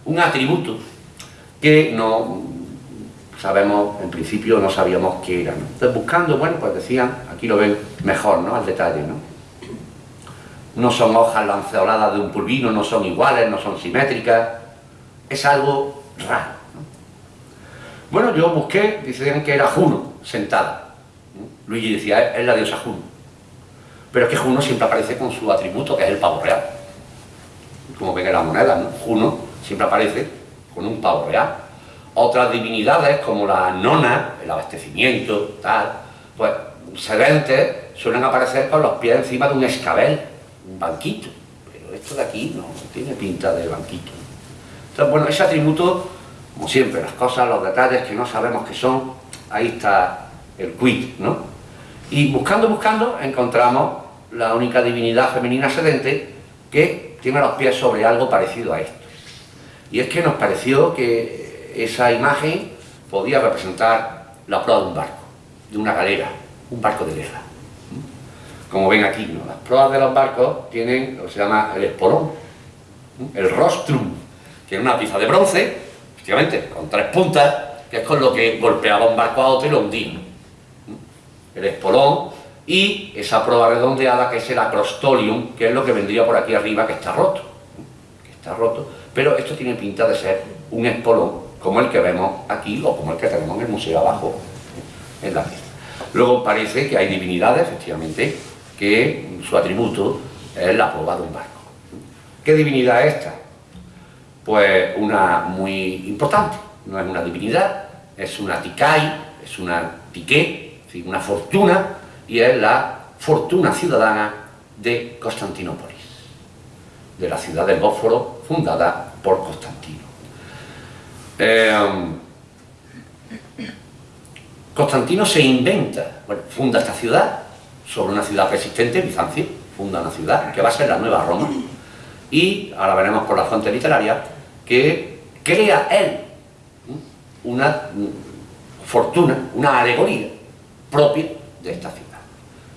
un atributo que no sabemos, en principio no sabíamos qué era. Entonces buscando, bueno, pues decían, aquí lo ven mejor, ¿no? Al detalle, ¿no? No son hojas lanceoladas de un pulvino, no son iguales, no son simétricas, es algo raro. Bueno, yo busqué, decían que era Juno, sentada. Luigi decía, es la diosa Juno. Pero es que Juno siempre aparece con su atributo, que es el pavo real. Como ven en la moneda, ¿no? Juno siempre aparece con un pavo real. Otras divinidades, como la nona, el abastecimiento, tal, pues sedentes, suelen aparecer con los pies encima de un escabel, un banquito. Pero esto de aquí no tiene pinta de banquito. Entonces, bueno, ese atributo, como siempre, las cosas, los detalles que no sabemos qué son, ahí está el quid, ¿no? Y buscando, buscando, encontramos la única divinidad femenina sedente que tiene los pies sobre algo parecido a esto. Y es que nos pareció que esa imagen podía representar la proa de un barco, de una galera, un barco de guerra. Como ven aquí, las proas de los barcos tienen lo que se llama el espolón, el rostrum, que es una pieza de bronce, efectivamente, con tres puntas, que es con lo que golpeaba un barco a otro y lo hundía. El espolón y esa proa redondeada que es el acrostolium, que es lo que vendría por aquí arriba, que está roto. Que está roto, pero esto tiene pinta de ser un espolón como el que vemos aquí o como el que tenemos en el museo abajo, en la pieza. Luego parece que hay divinidades, efectivamente, que su atributo es la proa de un barco. ¿Qué divinidad es esta? Pues una muy importante, no es una divinidad, es una ticai, es una tiqué, una fortuna, y es la fortuna ciudadana de Constantinópolis, de la ciudad del Bósforo, fundada por Constantino. Eh, Constantino se inventa, bueno, funda esta ciudad, sobre una ciudad persistente, Bizancio, funda una ciudad que va a ser la nueva Roma, y ahora veremos por la fuente literaria que crea él una fortuna, una alegoría propia de esta ciudad,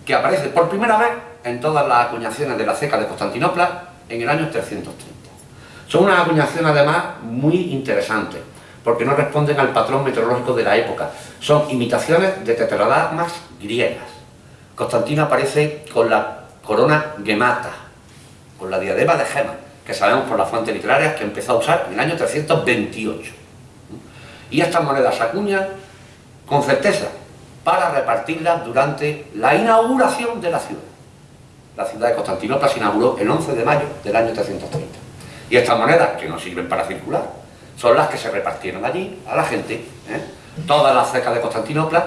que aparece por primera vez en todas las acuñaciones de la ceca de Constantinopla en el año 330. Son unas acuñaciones además muy interesantes, porque no responden al patrón meteorológico de la época. Son imitaciones de tetradracmas griegas. Constantino aparece con la corona gemata, con la diadema de gemas, que sabemos por las fuentes literarias que empezó a usar en el año 328. Y estas monedas se acuñan con certeza para repartirlas durante la inauguración de la ciudad. La ciudad de Constantinopla se inauguró el 11 de mayo del año 330. Y estas monedas, que no sirven para circular, son las que se repartieron allí a la gente. ¿eh? Todas las cercas de Constantinopla,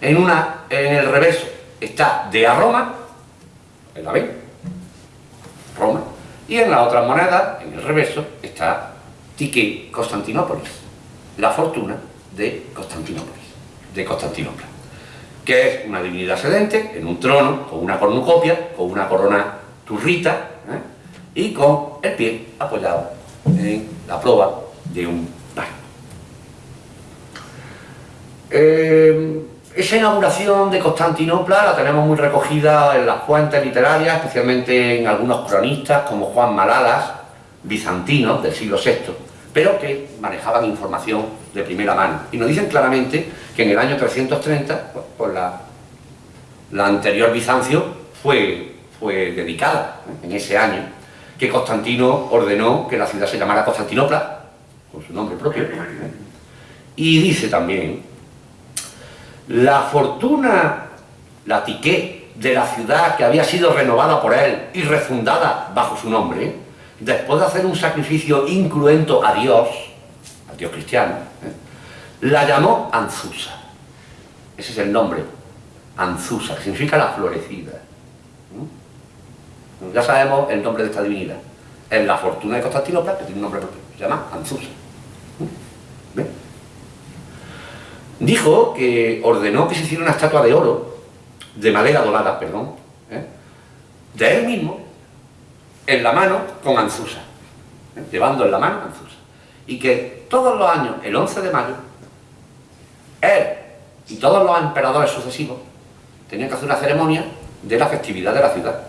en, una, en el reverso está de a Roma, ¿en la ven? Roma, y en las otras monedas, en el reverso, está Tique Constantinópolis, la fortuna de Constantinópolis, de Constantinopla, que es una divinidad sedente, en un trono, con una cornucopia, con una corona turrita, ¿eh? y con el pie apoyado en la proa de un barco. Eh, esa inauguración de Constantinopla la tenemos muy recogida en las fuentes literarias, especialmente en algunos cronistas como Juan Malalas, bizantinos del siglo VI, pero que manejaban información de primera mano. Y nos dicen claramente que en el año 330, pues, pues la, la, anterior Bizancio fue, fue dedicada en ese año, que Constantino ordenó que la ciudad se llamara Constantinopla, con su nombre propio, y dice también, la fortuna, la tiqué de la ciudad que había sido renovada por él y refundada bajo su nombre, después de hacer un sacrificio incruento a Dios, al Dios cristiano, ¿eh? la llamó Anzusa. Ese es el nombre, Anzusa, que significa la florecida. ¿Mm? Ya sabemos el nombre de esta divinidad. Es la fortuna de Constantinopla, que tiene un nombre propio, se llama Anzusa. ¿Ven? Dijo que ordenó que se hiciera una estatua de oro, de madera dorada, perdón, ¿eh? de él mismo, en la mano con Anzusa, ¿eh? llevando en la mano Anzusa. Y que todos los años, el 11 de mayo, él y todos los emperadores sucesivos tenían que hacer una ceremonia de la festividad de la ciudad.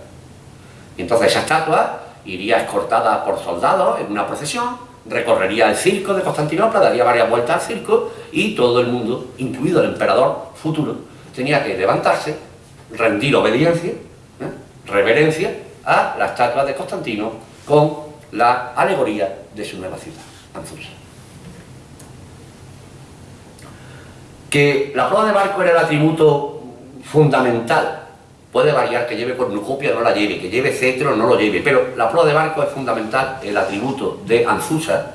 Y entonces esa estatua iría escortada por soldados en una procesión, recorrería el circo de Constantinopla, daría varias vueltas al circo y todo el mundo, incluido el emperador futuro, tenía que levantarse, rendir obediencia, ¿eh? reverencia a la estatua de Constantino con la alegoría de su nueva ciudad, Anzusa. Que la prueba de barco era el atributo fundamental puede variar que lleve cornucopia o no la lleve, que lleve cetro o no lo lleve, pero la proa de barco es fundamental, el atributo de Anzusa,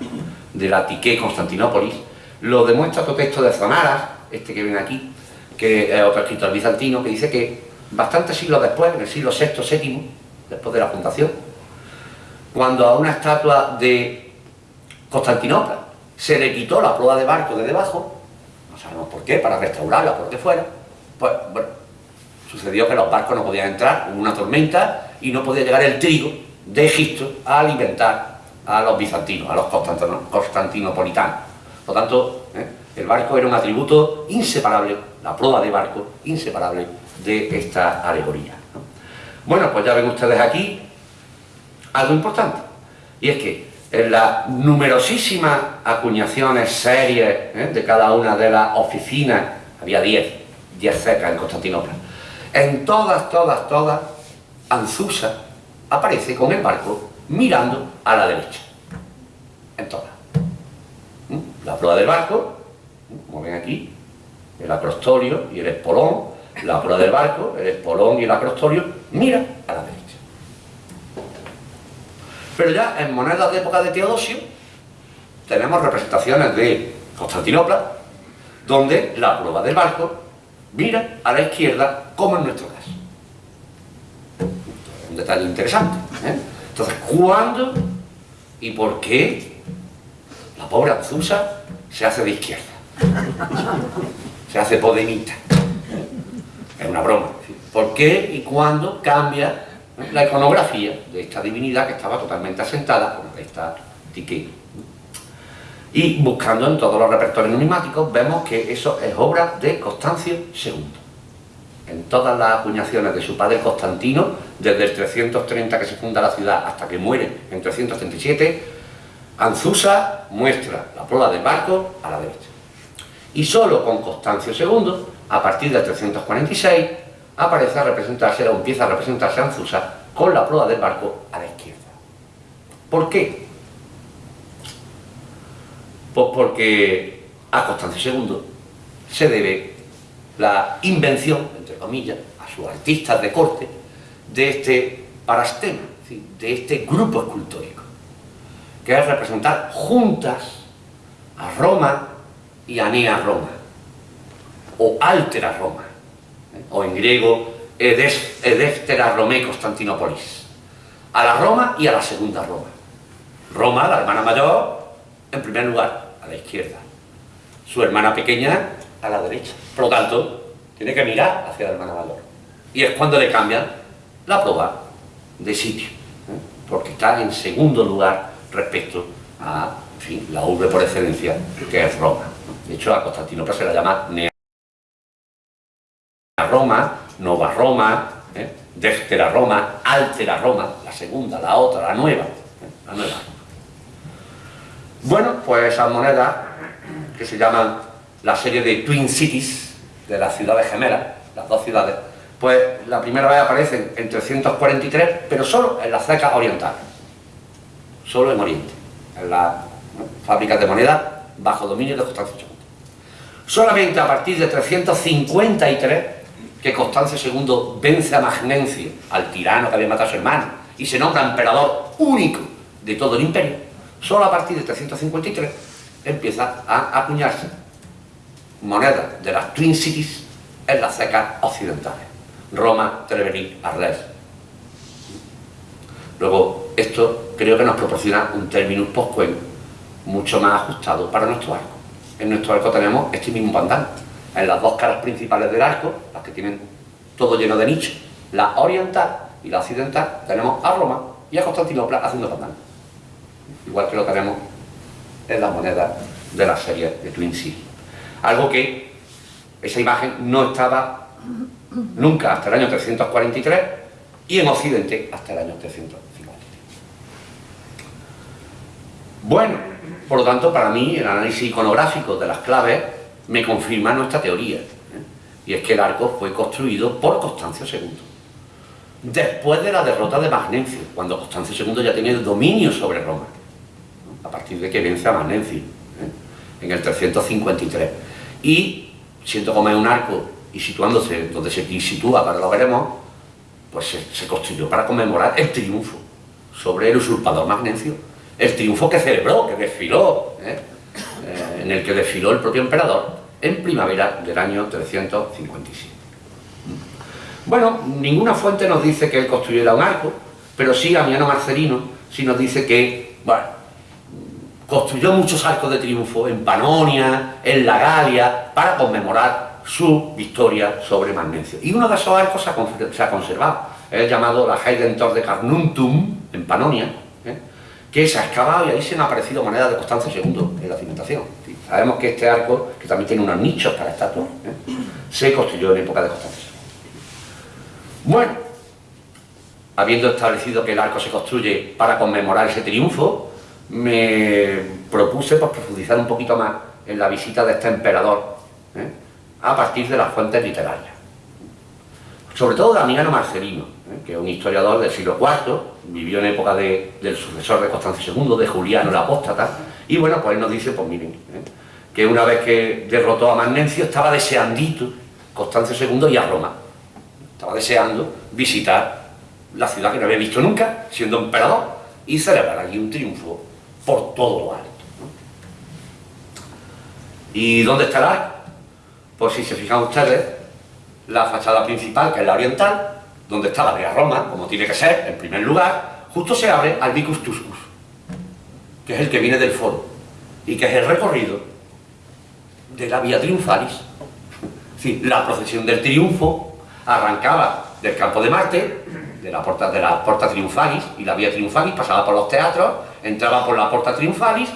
de la Tique Constantinópolis, lo demuestra otro texto de Zonaras, este que ven aquí, que es otro escritor bizantino, que dice que bastantes siglos después, en el siglo VI, VII, después de la fundación, cuando a una estatua de Constantinopla se le quitó la proa de barco de debajo, no sabemos por qué, para restaurarla, por qué fuera, pues bueno, sucedió que los barcos no podían entrar, hubo una tormenta y no podía llegar el trigo de Egipto a alimentar a los bizantinos, a los constantinopolitanos. Por lo tanto, ¿eh? el barco era un atributo inseparable, la proa de barco, inseparable de esta alegoría. Bueno, pues ya ven ustedes aquí algo importante, y es que en las numerosísimas acuñaciones, series ¿eh? de cada una de las oficinas, había 10, 10 secas en Constantinopla, en todas, todas, todas, Anzusa aparece con el barco mirando a la derecha. En todas. ¿Mm? La proa del barco, como ven aquí, el acrostorio y el espolón, la proa del barco, el espolón y el acrostorio, mira a la derecha. Pero ya en monedas de época de Teodosio tenemos representaciones de Constantinopla, donde la proa del barco mira a la izquierda, como en nuestro caso. Un detalle interesante. ¿eh? Entonces, ¿cuándo y por qué la pobre Azusa se hace de izquierda? Se hace podemita. Es una broma. ¿Por qué y cuándo cambia la iconografía de esta divinidad que estaba totalmente asentada, como esta Tique? Y buscando en todos los repertorios numismáticos vemos que eso es obra de Constancio II. En todas las acuñaciones de su padre Constantino, desde el 330 que se funda la ciudad hasta que muere en 337, Anzusa muestra la prueba del barco a la derecha. Y solo con Constancio II, a partir del 346, aparece a representarse o empieza a representarse Anzusa con la prueba del barco a la izquierda. ¿Por qué? Pues porque a Constancio II se debe la invención, entre comillas, a sus artistas de corte, de este parastema, de este grupo escultórico, que es representar juntas a Roma y a Nea Roma, o Altera Roma, ¿eh? o en griego Edeftera Rome Constantinopolis, a la Roma y a la segunda Roma. Roma, la hermana mayor, en primer lugar, a la izquierda. Su hermana pequeña, a la derecha. Por lo tanto, tiene que mirar hacia la hermana mayor. Y es cuando le cambian la prueba de sitio, ¿eh? porque está en segundo lugar respecto a, en fin, la urbe por excelencia, que es Roma. De hecho, a Constantinopla se la llama Nea Roma, Nova Roma, ¿eh? Déftera Roma, Altera Roma, la segunda, la otra, la nueva, ¿eh? la nueva. Bueno, pues esas monedas que se llaman la serie de Twin Cities, de las ciudades gemelas, las dos ciudades, pues la primera vez aparecen en 343, pero solo en las ceca orientales, solo en Oriente, en las fábricas de moneda bajo dominio de Constancio II. Solamente a partir de 353, que Constancio II vence a Magnencio, al tirano que había matado a su hermano, y se nombra emperador único de todo el imperio, Solo a partir de 353 empieza a acuñarse monedas de las Twin Cities en las secas occidentales. Roma, Treveri, Arles. Luego, esto creo que nos proporciona un término post mucho más ajustado para nuestro arco. En nuestro arco tenemos este mismo pandán. En las dos caras principales del arco, las que tienen todo lleno de nichos, la oriental y la occidental, tenemos a Roma y a Constantinopla haciendo pandán igual que lo tenemos en las monedas de la serie de Twin City. Algo que esa imagen no estaba nunca hasta el año 343 y en Occidente hasta el año 353. Bueno, por lo tanto, para mí el análisis iconográfico de las claves me confirma nuestra teoría. ¿eh? Y es que el arco fue construido por Constancio II. Después de la derrota de Magnencio, cuando Constancio II ya tenía el dominio sobre Roma a partir de que vence a Magnencio, ¿eh? en el 353. Y, siendo como es un arco y situándose donde se sitúa, para lo veremos, pues se, construyó para conmemorar el triunfo sobre el usurpador Magnencio, el triunfo que celebró, que desfiló, ¿eh? Eh, en el que desfiló el propio emperador en primavera del año 357. Bueno, ninguna fuente nos dice que él construyera un arco, pero sí Amiano Marcelino sí nos dice que, construyó muchos arcos de triunfo en Panonia, en la Galia, para conmemorar su victoria sobre Magnencio. Y uno de esos arcos se ha, conservado, es llamado la Heidentor de Carnuntum, en Panonia, ¿eh? que se ha excavado y ahí se han aparecido monedas de Constancio II en la cimentación. Sabemos que este arco, que también tiene unos nichos para estatuas, ¿eh? se construyó en época de Constancio. Bueno, habiendo establecido que el arco se construye para conmemorar ese triunfo, me propuse pues, profundizar un poquito más en la visita de este emperador ¿eh? a partir de las fuentes literarias. Sobre todo Damiano Marcelino, ¿eh? que es un historiador del siglo IV, vivió en época del sucesor de Constancio II, de Juliano el Apóstata, y bueno, pues él nos dice, pues miren, ¿eh? que una vez que derrotó a Magnencio estaba deseandito Constancio II y a Roma. Estaba deseando visitar la ciudad que no había visto nunca, siendo emperador, y celebrar aquí un triunfo por todo lo alto. ¿Y dónde arco? Pues si se fijan ustedes, la fachada principal, que es la oriental, donde está la Vía Roma, como tiene que ser, en primer lugar, justo se abre al Vicus Tuscus, que es el que viene del foro, y que es el recorrido de la Vía Triunfalis. Sí, la procesión del triunfo arrancaba del campo de Marte, de la Porta, de la Triunfalis, y la Vía Triunfalis pasaba por los teatros, entraba por la Porta Triunfalis,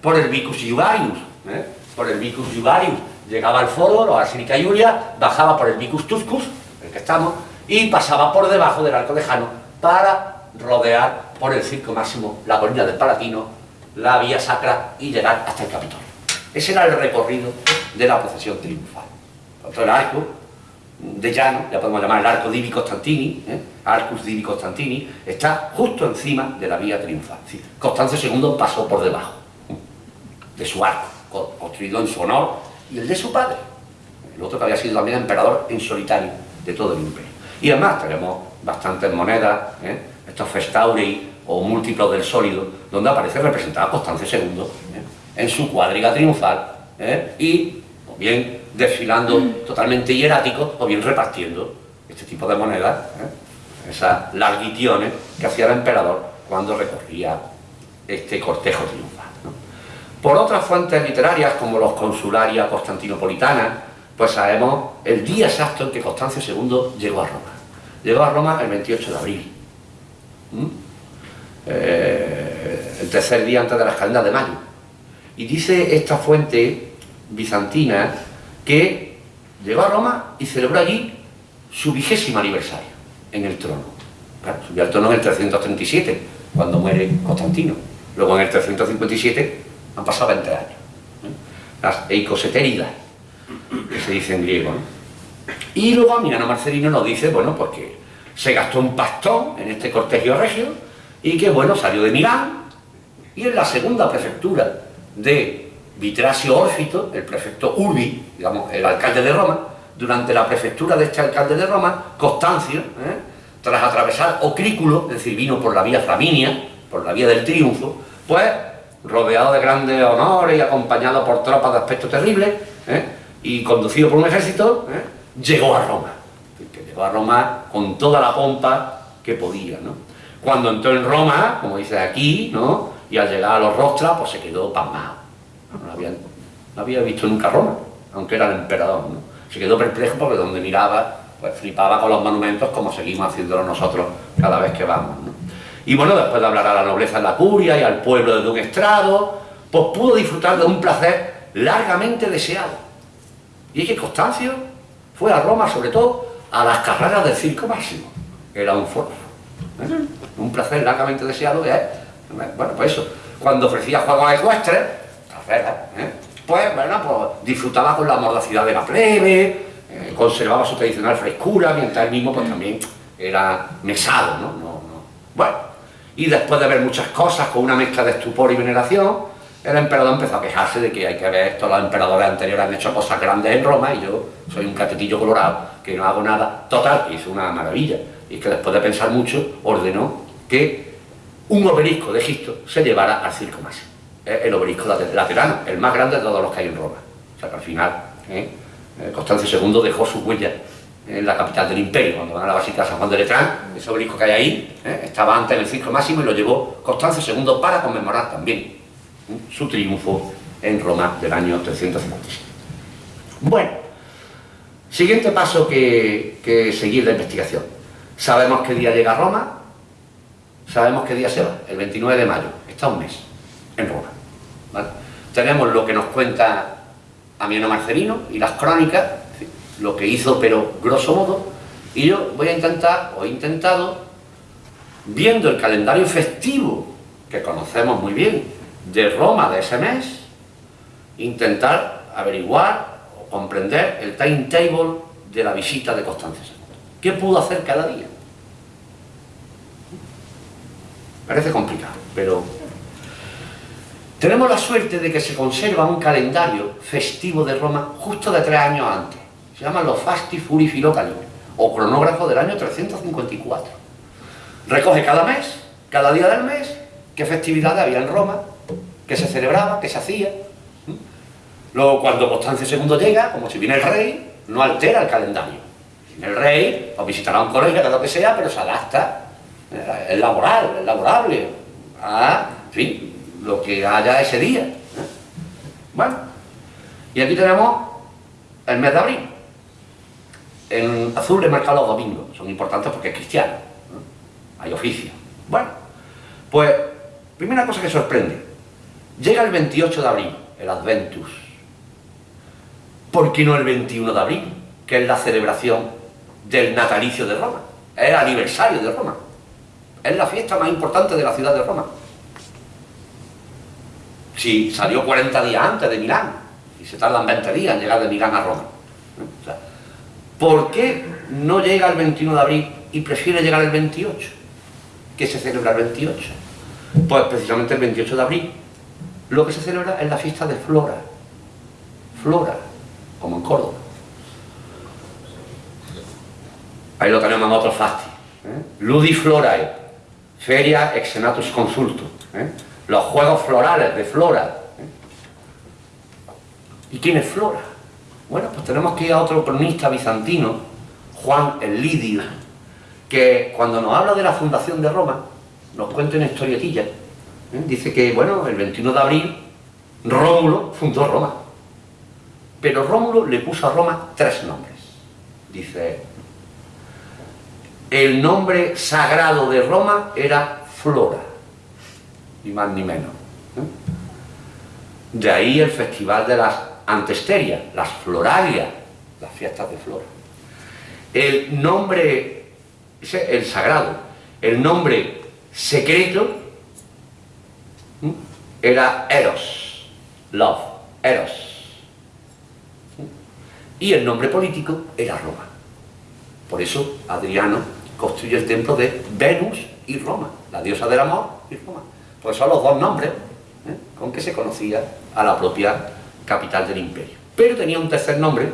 por el Vicus Jugarius, ¿eh? por el Vicus Jugarius, llegaba al foro, la Basílica Iulia, bajaba por el Vicus Tuscus, el que estamos, y pasaba por debajo del Arco de Jano para rodear por el circo máximo la colina del Palatino, la vía sacra y llegar hasta el Capitolio. Ese era el recorrido de la procesión triunfal. Otro arco de llano, ya podemos llamar el arco Divi Constantini, ¿eh? Arcus Divi Constantini, está justo encima de la vía triunfal. Constancio II pasó por debajo de su arco, construido en su honor y el de su padre, el otro que había sido también emperador en solitario de todo el imperio. Y además tenemos bastantes monedas, ¿eh? estos festauri o múltiplos del sólido, donde aparece representada Constancio II ¿eh? en su cuadriga triunfal ¿eh? y o bien desfilando totalmente hierático o bien repartiendo este tipo de monedas, esas larguitiones que hacía el emperador cuando recorría este cortejo triunfal. Por otras fuentes literarias, como los consularia constantinopolitanas, pues sabemos el día exacto en que Constancio II llegó a Roma. Llegó a Roma el 28 de abril. ¿Mm? Eh, el tercer día antes de las calendas de mayo. Y dice esta fuente bizantina que llegó a Roma y celebró allí su vigésimo aniversario en el trono. Claro, subió al trono en el 337, cuando muere Constantino. Luego en el 357 han pasado 20 años. ¿eh? Las eicosetéridas, que se dice en griego. Y luego Milano Marcelino nos dice, bueno, porque se gastó un pastón en este cortejo regio y que, bueno, salió de Milán y en la segunda prefectura de Vitrasio Órfito, el prefecto Urbi, digamos, el alcalde de Roma, durante la prefectura de este alcalde de Roma, Constancio, ¿eh? tras atravesar Ocrículo, es decir, vino por la vía Flaminia, por la vía del triunfo, pues rodeado de grandes honores y acompañado por tropas de aspecto terrible, ¿eh? y conducido por un ejército, ¿eh? llegó a Roma. Llegó a Roma con toda la pompa que podía. ¿no? Cuando entró en Roma, como dice aquí, ¿no? y al llegar a los rostras, pues se quedó pasmado. No, había, visto nunca Roma, aunque era el emperador. Se quedó perplejo porque donde miraba, pues flipaba con los monumentos como seguimos haciéndolo nosotros cada vez que vamos. Y bueno, después de hablar a la nobleza en la curia y al pueblo de un estrado, pues pudo disfrutar de un placer largamente deseado. Y es que Constancio fue a Roma, sobre todo, a las carreras del circo máximo. Era un foro. ¿eh? Un placer largamente deseado que es, bueno, pues eso, cuando ofrecía juegos ecuestres, ¿eh? pues, bueno, pues disfrutaba con la mordacidad de la plebe, eh, conservaba su tradicional frescura, mientras él mismo pues también era mesado, ¿no? no, no. Bueno, y después de ver muchas cosas con una mezcla de estupor y veneración, el emperador empezó a quejarse de que hay que ver esto, los emperadores anteriores han hecho cosas grandes en Roma y yo soy un catetillo colorado que no hago nada. Total, hizo una maravilla. Y que después de pensar mucho, ordenó que un obelisco de Egipto se llevara al circo máximo. El obelisco laterano, el más grande de todos los que hay en Roma. O sea que al final, ¿eh? Constancio II dejó su huella en la capital del imperio, cuando van a la Basílica San Juan de Letrán, ese obelisco que hay ahí, ¿eh? estaba antes en el circo máximo y lo llevó Constancio II para conmemorar también ¿eh? su triunfo en Roma del año 357. Bueno, siguiente paso que, que seguir la investigación. Sabemos qué día llega a Roma, sabemos qué día se va, el 29 de mayo. está un mes en Roma. Tenemos lo que nos cuenta Amiano Marcelino y las crónicas, lo que hizo, pero grosso modo, y yo voy a intentar, o he intentado, viendo el calendario festivo, que conocemos muy bien, de Roma de ese mes, intentar averiguar o comprender el timetable de la visita de Constancio II. ¿Qué pudo hacer cada día? Parece complicado, pero tenemos la suerte de que se conserva un calendario festivo de Roma justo de tres años antes. Se llama los Fasti Furi Filocali, o cronógrafo del año 354. Recoge cada mes, cada día del mes, qué festividades había en Roma, qué se celebraba, qué se hacía. Luego, cuando Constancio II llega, como si viene el rey, no altera el calendario. El rey, o visitará a un colegio, lo que sea, pero se adapta es laboral, es laborable, a, en fin, lo que haya ese día. ¿eh? Bueno, y aquí tenemos el mes de abril. En azul le marca los domingos, son importantes porque es cristiano, hay oficio. Bueno, pues, primera cosa que sorprende, llega el 28 de abril, el Adventus. ¿Por qué no el 21 de abril? Que es la celebración del natalicio de Roma, es el aniversario de Roma. Es la fiesta más importante de la ciudad de Roma. Si salió 40 días antes de Milán, y se tardan 20 días en llegar de Milán a Roma. ¿Por qué no llega el 21 de abril y prefiere llegar el 28? ¿Qué se celebra el 28? Pues precisamente el 28 de abril lo que se celebra es la fiesta de Flora. Flora, como en Córdoba. Ahí lo tenemos en otro fasti. ¿eh? Ludi Florae, Feria Exenatus Consulto, ¿eh? Los juegos florales de Flora. ¿Y quién es Flora? Bueno, pues tenemos que ir a otro cronista bizantino, Juan el que cuando nos habla de la fundación de Roma, nos cuenta una historietilla. ¿eh? Dice que, bueno, el 21 de abril, Rómulo fundó Roma. Pero Rómulo le puso a Roma tres nombres. Dice, el nombre sagrado de Roma era Flora, ni más ni menos. ¿eh? De ahí el festival de las antesterias, las florarias, las fiestas de flora. El nombre, el sagrado, el nombre secreto ¿eh? era Eros, Love, Eros. ¿eh? Y el nombre político era Roma. Por eso Adriano construye el templo de Venus y Roma, la diosa del amor y Roma. Pues son los dos nombres ¿eh? con que se conocía a la propia capital del imperio. Pero tenía un tercer nombre,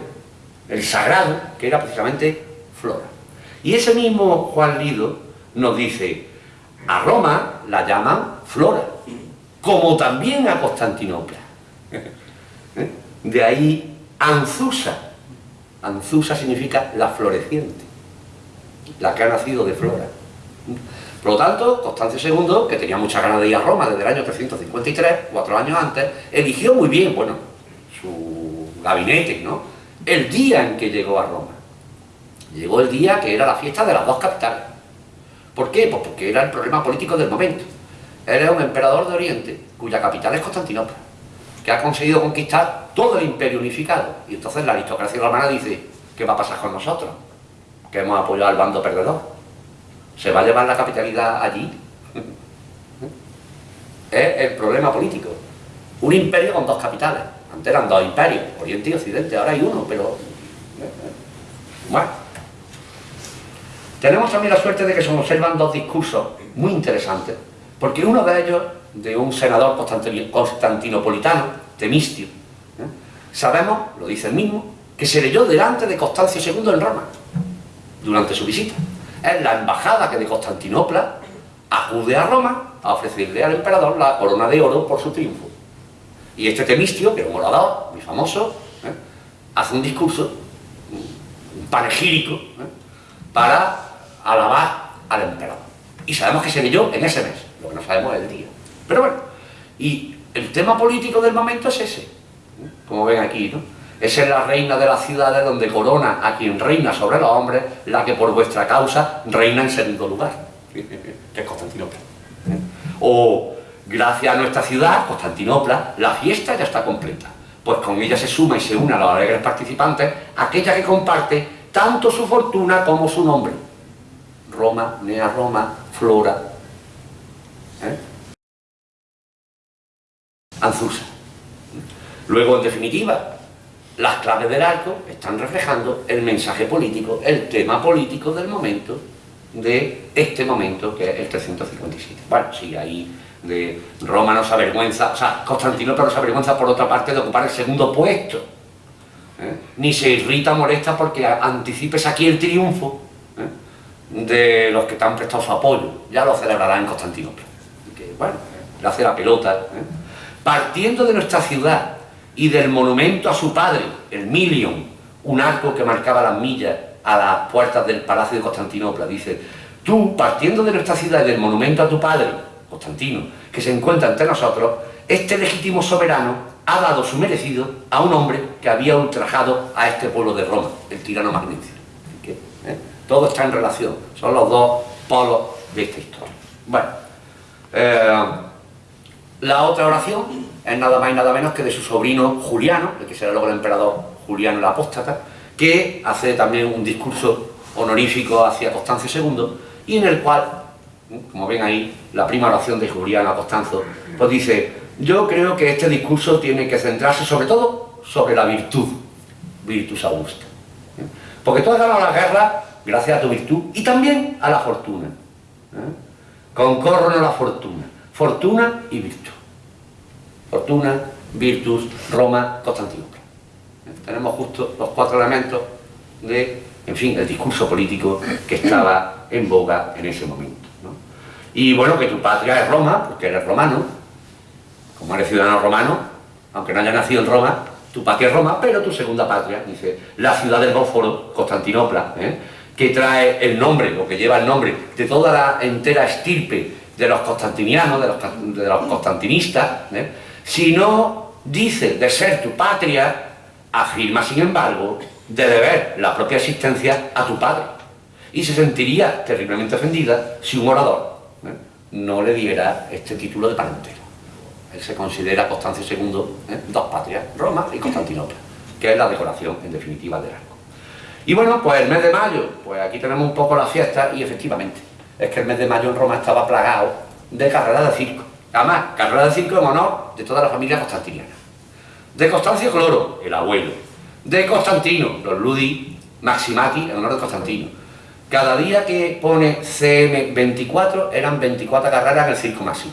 el sagrado, que era precisamente Flora. Y ese mismo Juan Lido nos dice, a Roma la llaman Flora, como también a Constantinopla. ¿Eh? De ahí Anzusa. Anzusa significa la floreciente la que ha nacido de Flora. Por lo tanto, Constancio II, que tenía mucha ganas de ir a Roma desde el año 353, cuatro años antes, eligió muy bien, bueno, su gabinete, ¿no? El día en que llegó a Roma. Llegó el día que era la fiesta de las dos capitales. ¿Por qué? Pues porque era el problema político del momento. Era un emperador de Oriente, cuya capital es Constantinopla, que ha conseguido conquistar todo el imperio unificado. Y entonces la aristocracia romana dice, ¿qué va a pasar con nosotros? que hemos apoyado al bando perdedor. ¿Se va a llevar la capitalidad allí? es el problema político. Un imperio con dos capitales. Antes eran dos imperios, Oriente y Occidente, ahora hay uno, pero... Bueno. Tenemos también la suerte de que se observan dos discursos muy interesantes, porque uno de ellos, de un senador constantinopolitano, Temistio, ¿eh? sabemos, lo dice el mismo, que se leyó delante de Constancio II en Roma durante su visita. Es la embajada que de Constantinopla acude a Roma a ofrecerle al emperador la corona de oro por su triunfo. Y este Temistio, que es un orador muy famoso, ¿eh? hace un discurso, un panegírico, ¿eh? para alabar al emperador. Y sabemos que se leyó en ese mes, lo que no sabemos es el día. Pero bueno, y el tema político del momento es ese, ¿eh? como ven aquí, ¿no? Esa es la reina de las ciudades donde corona a quien reina sobre los hombres, la que por vuestra causa reina en segundo lugar, que es Constantinopla. O gracias a nuestra ciudad, Constantinopla, la fiesta ya está completa. Pues con ella se suma y se une a los alegres participantes aquella que comparte tanto su fortuna como su nombre. Roma, Nea Roma, Flora. ¿eh? Anzusa. Luego, en definitiva, las claves del arco están reflejando el mensaje político, el tema político del momento, de este momento que es el 357. Bueno, sí, ahí de Roma no se avergüenza, o sea, Constantinopla no se avergüenza por otra parte de ocupar el segundo puesto. ¿eh? Ni se irrita, molesta porque anticipes aquí el triunfo ¿eh? de los que te han prestado su apoyo. Ya lo celebrará en Constantinopla. Que, bueno, le hace la pelota. ¿eh? Partiendo de nuestra ciudad y del monumento a su padre, el Milion, un arco que marcaba las millas a las puertas del Palacio de Constantinopla, dice, tú, partiendo de nuestra ciudad y del monumento a tu padre, Constantino, que se encuentra entre nosotros, este legítimo soberano ha dado su merecido a un hombre que había ultrajado a este pueblo de Roma, el tirano Magnicio. ¿Eh? Todo está en relación, son los dos polos de esta historia. Bueno, eh, la otra oración es nada más y nada menos que de su sobrino Juliano, el que será luego el emperador Juliano el Apóstata, que hace también un discurso honorífico hacia Constancio II y en el cual como ven ahí, la prima oración de Juliana Costanzo, pues dice, yo creo que este discurso tiene que centrarse sobre todo sobre la virtud, virtus augusta. ¿eh? Porque tú has ganado la guerra gracias a tu virtud y también a la fortuna. ¿eh? Concorren a la fortuna, fortuna y virtud. Fortuna, virtus, Roma, Constantinopla. Tenemos justo los cuatro elementos de, en fin, el discurso político que estaba en boga en ese momento. Y bueno, que tu patria es Roma, porque eres romano, como eres ciudadano romano, aunque no haya nacido en Roma, tu patria es Roma, pero tu segunda patria, dice, la ciudad del Bósforo, Constantinopla, ¿eh? que trae el nombre, o que lleva el nombre de toda la entera estirpe de los constantinianos, de los, de los constantinistas, ¿eh? Si no dice de ser tu patria, afirma, sin embargo, de deber la propia existencia a tu padre. Y se sentiría terriblemente ofendida si un orador no le diera este título de parentela. Él se considera Constancio II, ¿eh? dos patrias, Roma y Constantinopla, que es la decoración, en definitiva, del arco. Y bueno, pues el mes de mayo, pues aquí tenemos un poco la fiesta y efectivamente, es que el mes de mayo en Roma estaba plagado de carreras de circo. Además, carreras de circo en honor de toda la familia constantiniana. De Constancio Cloro, el abuelo. De Constantino, los Ludi Maximati, en honor de Constantino cada día que pone CM24 eran 24 carreras en el circo máximo.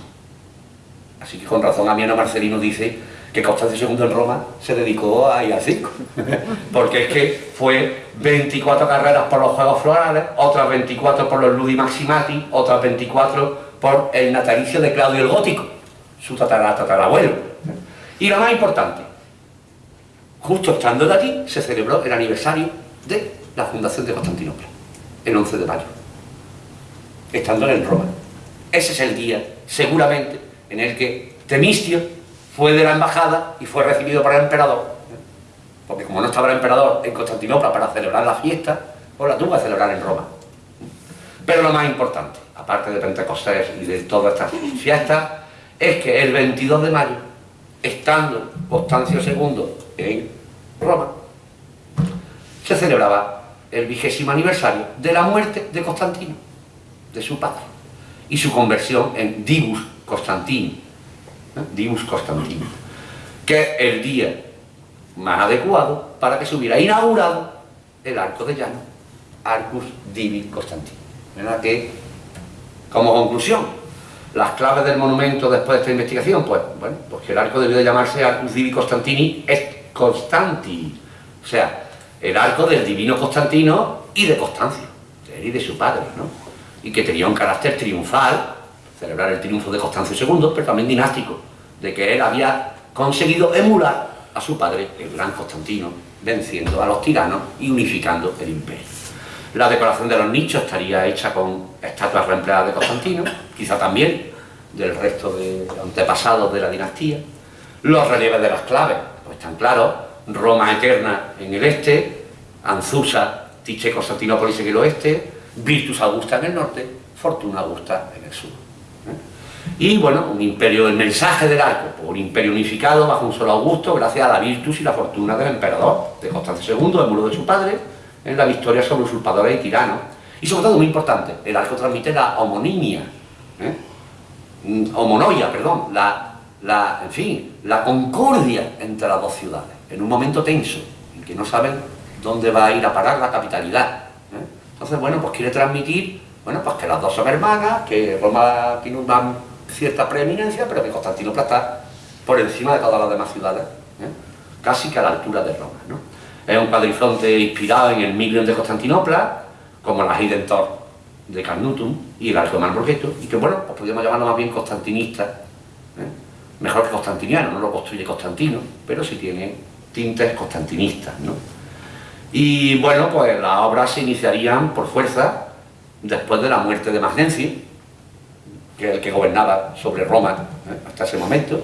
Así que con razón Amiano Marcelino dice que Constancio II en Roma se dedicó a ir al circo. Porque es que fue 24 carreras por los Juegos Florales, otras 24 por los Ludi Maximati, otras 24 por el natalicio de Claudio el Gótico, su tatarabuelo. Y lo más importante, justo estando de aquí, se celebró el aniversario de la fundación de Constantinopla el 11 de mayo, estando en Roma. Ese es el día, seguramente, en el que Temistio fue de la embajada y fue recibido por el emperador, porque como no estaba el emperador en Constantinopla para celebrar la fiesta, pues la tuvo que celebrar en Roma. Pero lo más importante, aparte de Pentecostés y de todas estas fiestas, es que el 22 de mayo, estando Constancio II en Roma, se celebraba el vigésimo aniversario de la muerte de Constantino, de su padre, y su conversión en Divus Constantino, ¿eh? Divus Constantino, que es el día más adecuado para que se hubiera inaugurado el arco de llano, Arcus Divi Constantino. ¿Verdad que, como conclusión, las claves del monumento después de esta investigación, pues, bueno, pues que el arco debió de llamarse Arcus Divi Constantini et Constanti, o sea, el arco del divino Constantino y de Constancio, de él y de su padre, ¿no? Y que tenía un carácter triunfal, celebrar el triunfo de Constancio II, pero también dinástico, de que él había conseguido emular a su padre, el gran Constantino, venciendo a los tiranos y unificando el imperio. La decoración de los nichos estaría hecha con estatuas reempleadas de Constantino, quizá también del resto de antepasados de la dinastía. Los relieves de las claves, pues están claros, Roma Eterna en el este, Anzusa, Tiche, Constantinópolis en el oeste, Virtus Augusta en el norte, Fortuna Augusta en el sur. ¿eh? Y bueno, un imperio, el mensaje del arco, pues un imperio unificado bajo un solo Augusto, gracias a la virtud y la fortuna del emperador, de Constancio II, el muro de su padre, en la victoria sobre usurpadores y tiranos. Y sobre todo, muy importante, el arco transmite la homonimia, ¿eh? Mm, homonoia, perdón, la, la, en fin, la concordia entre las dos ciudades, en un momento tenso, en que no saben dónde va a ir a parar la capitalidad. ¿eh? Entonces, bueno, pues quiere transmitir, bueno, pues que las dos son hermanas, que Roma tiene una cierta preeminencia, pero que Constantinopla está por encima de todas las demás ciudades, ¿eh? casi que a la altura de Roma. ¿no? Es un cuadrifronte inspirado en el Milion de Constantinopla, como la Hidentor de Carnutum y el Arco de y que bueno, pues podríamos llamarlo más bien constantinista, ¿eh? mejor que constantiniano, no lo construye Constantino, pero sí tiene tintes constantinistas. ¿no? Y bueno, pues las obras se iniciarían por fuerza después de la muerte de Magnenci, que es el que gobernaba sobre Roma ¿eh? hasta ese momento.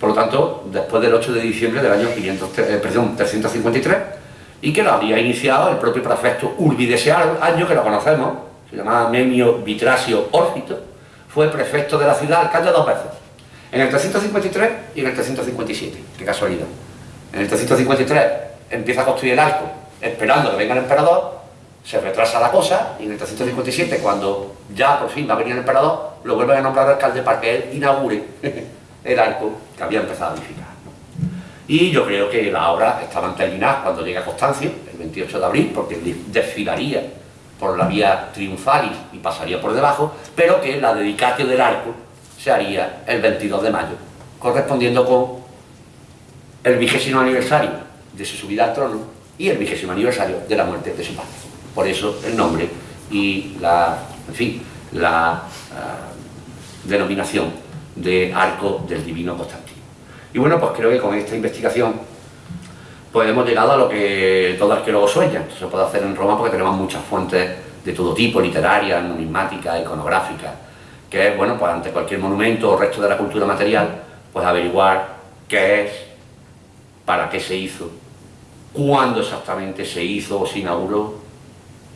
Por lo tanto, después del 8 de diciembre del año 500, eh, 353, y que lo había iniciado el propio prefecto Urbi de año, que lo conocemos, se llamaba Memio Vitrasio Órfito, fue prefecto de la ciudad alcalde dos veces, en el 353 y en el 357, qué casualidad. En el 353 empieza a construir el arco, esperando que venga el emperador, se retrasa la cosa, y en el 357, cuando ya por fin va a venir el emperador, lo vuelven a nombrar alcalde para que él inaugure el arco que había empezado a edificar. Y yo creo que la obra estaba terminada cuando llega Constancio, el 28 de abril, porque desfilaría por la vía triunfalis y pasaría por debajo, pero que la dedicatio del arco se haría el 22 de mayo, correspondiendo con el vigésimo aniversario de su subida al trono y el vigésimo aniversario de la muerte de su padre. Por eso el nombre y la, en fin, la uh, denominación de arco del divino Constantino. Y bueno, pues creo que con esta investigación pues hemos llegado a lo que todo arqueólogo sueña. Se puede hacer en Roma porque tenemos muchas fuentes de todo tipo, literarias, numismáticas, iconográficas, que es, bueno, pues ante cualquier monumento o resto de la cultura material, pues averiguar qué es, para qué se hizo, cuándo exactamente se hizo o se inauguró,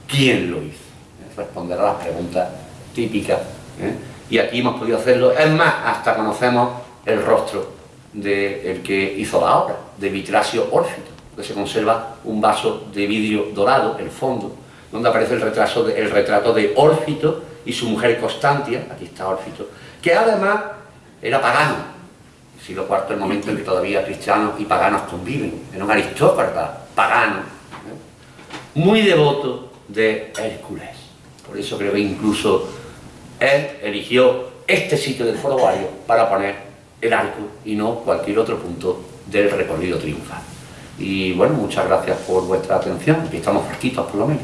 quién lo hizo. ¿eh? Responder a las preguntas típicas. ¿eh? Y aquí hemos podido hacerlo, es más, hasta conocemos el rostro del que hizo la obra, de Vitrasio Órfito, que se conserva un vaso de vidrio dorado, el fondo, donde aparece el, retraso de, el retrato de Órfito y su mujer Constantia, aquí está Órfito, que además era pagano, siglo IV el momento en que todavía cristianos y paganos conviven, era un aristócrata pagano, ¿eh? muy devoto de Hércules. Por eso creo que incluso él eligió este sitio del Foro para poner el arco y no cualquier otro punto del recorrido triunfal. Y bueno, muchas gracias por vuestra atención, aquí estamos fresquitos por lo menos.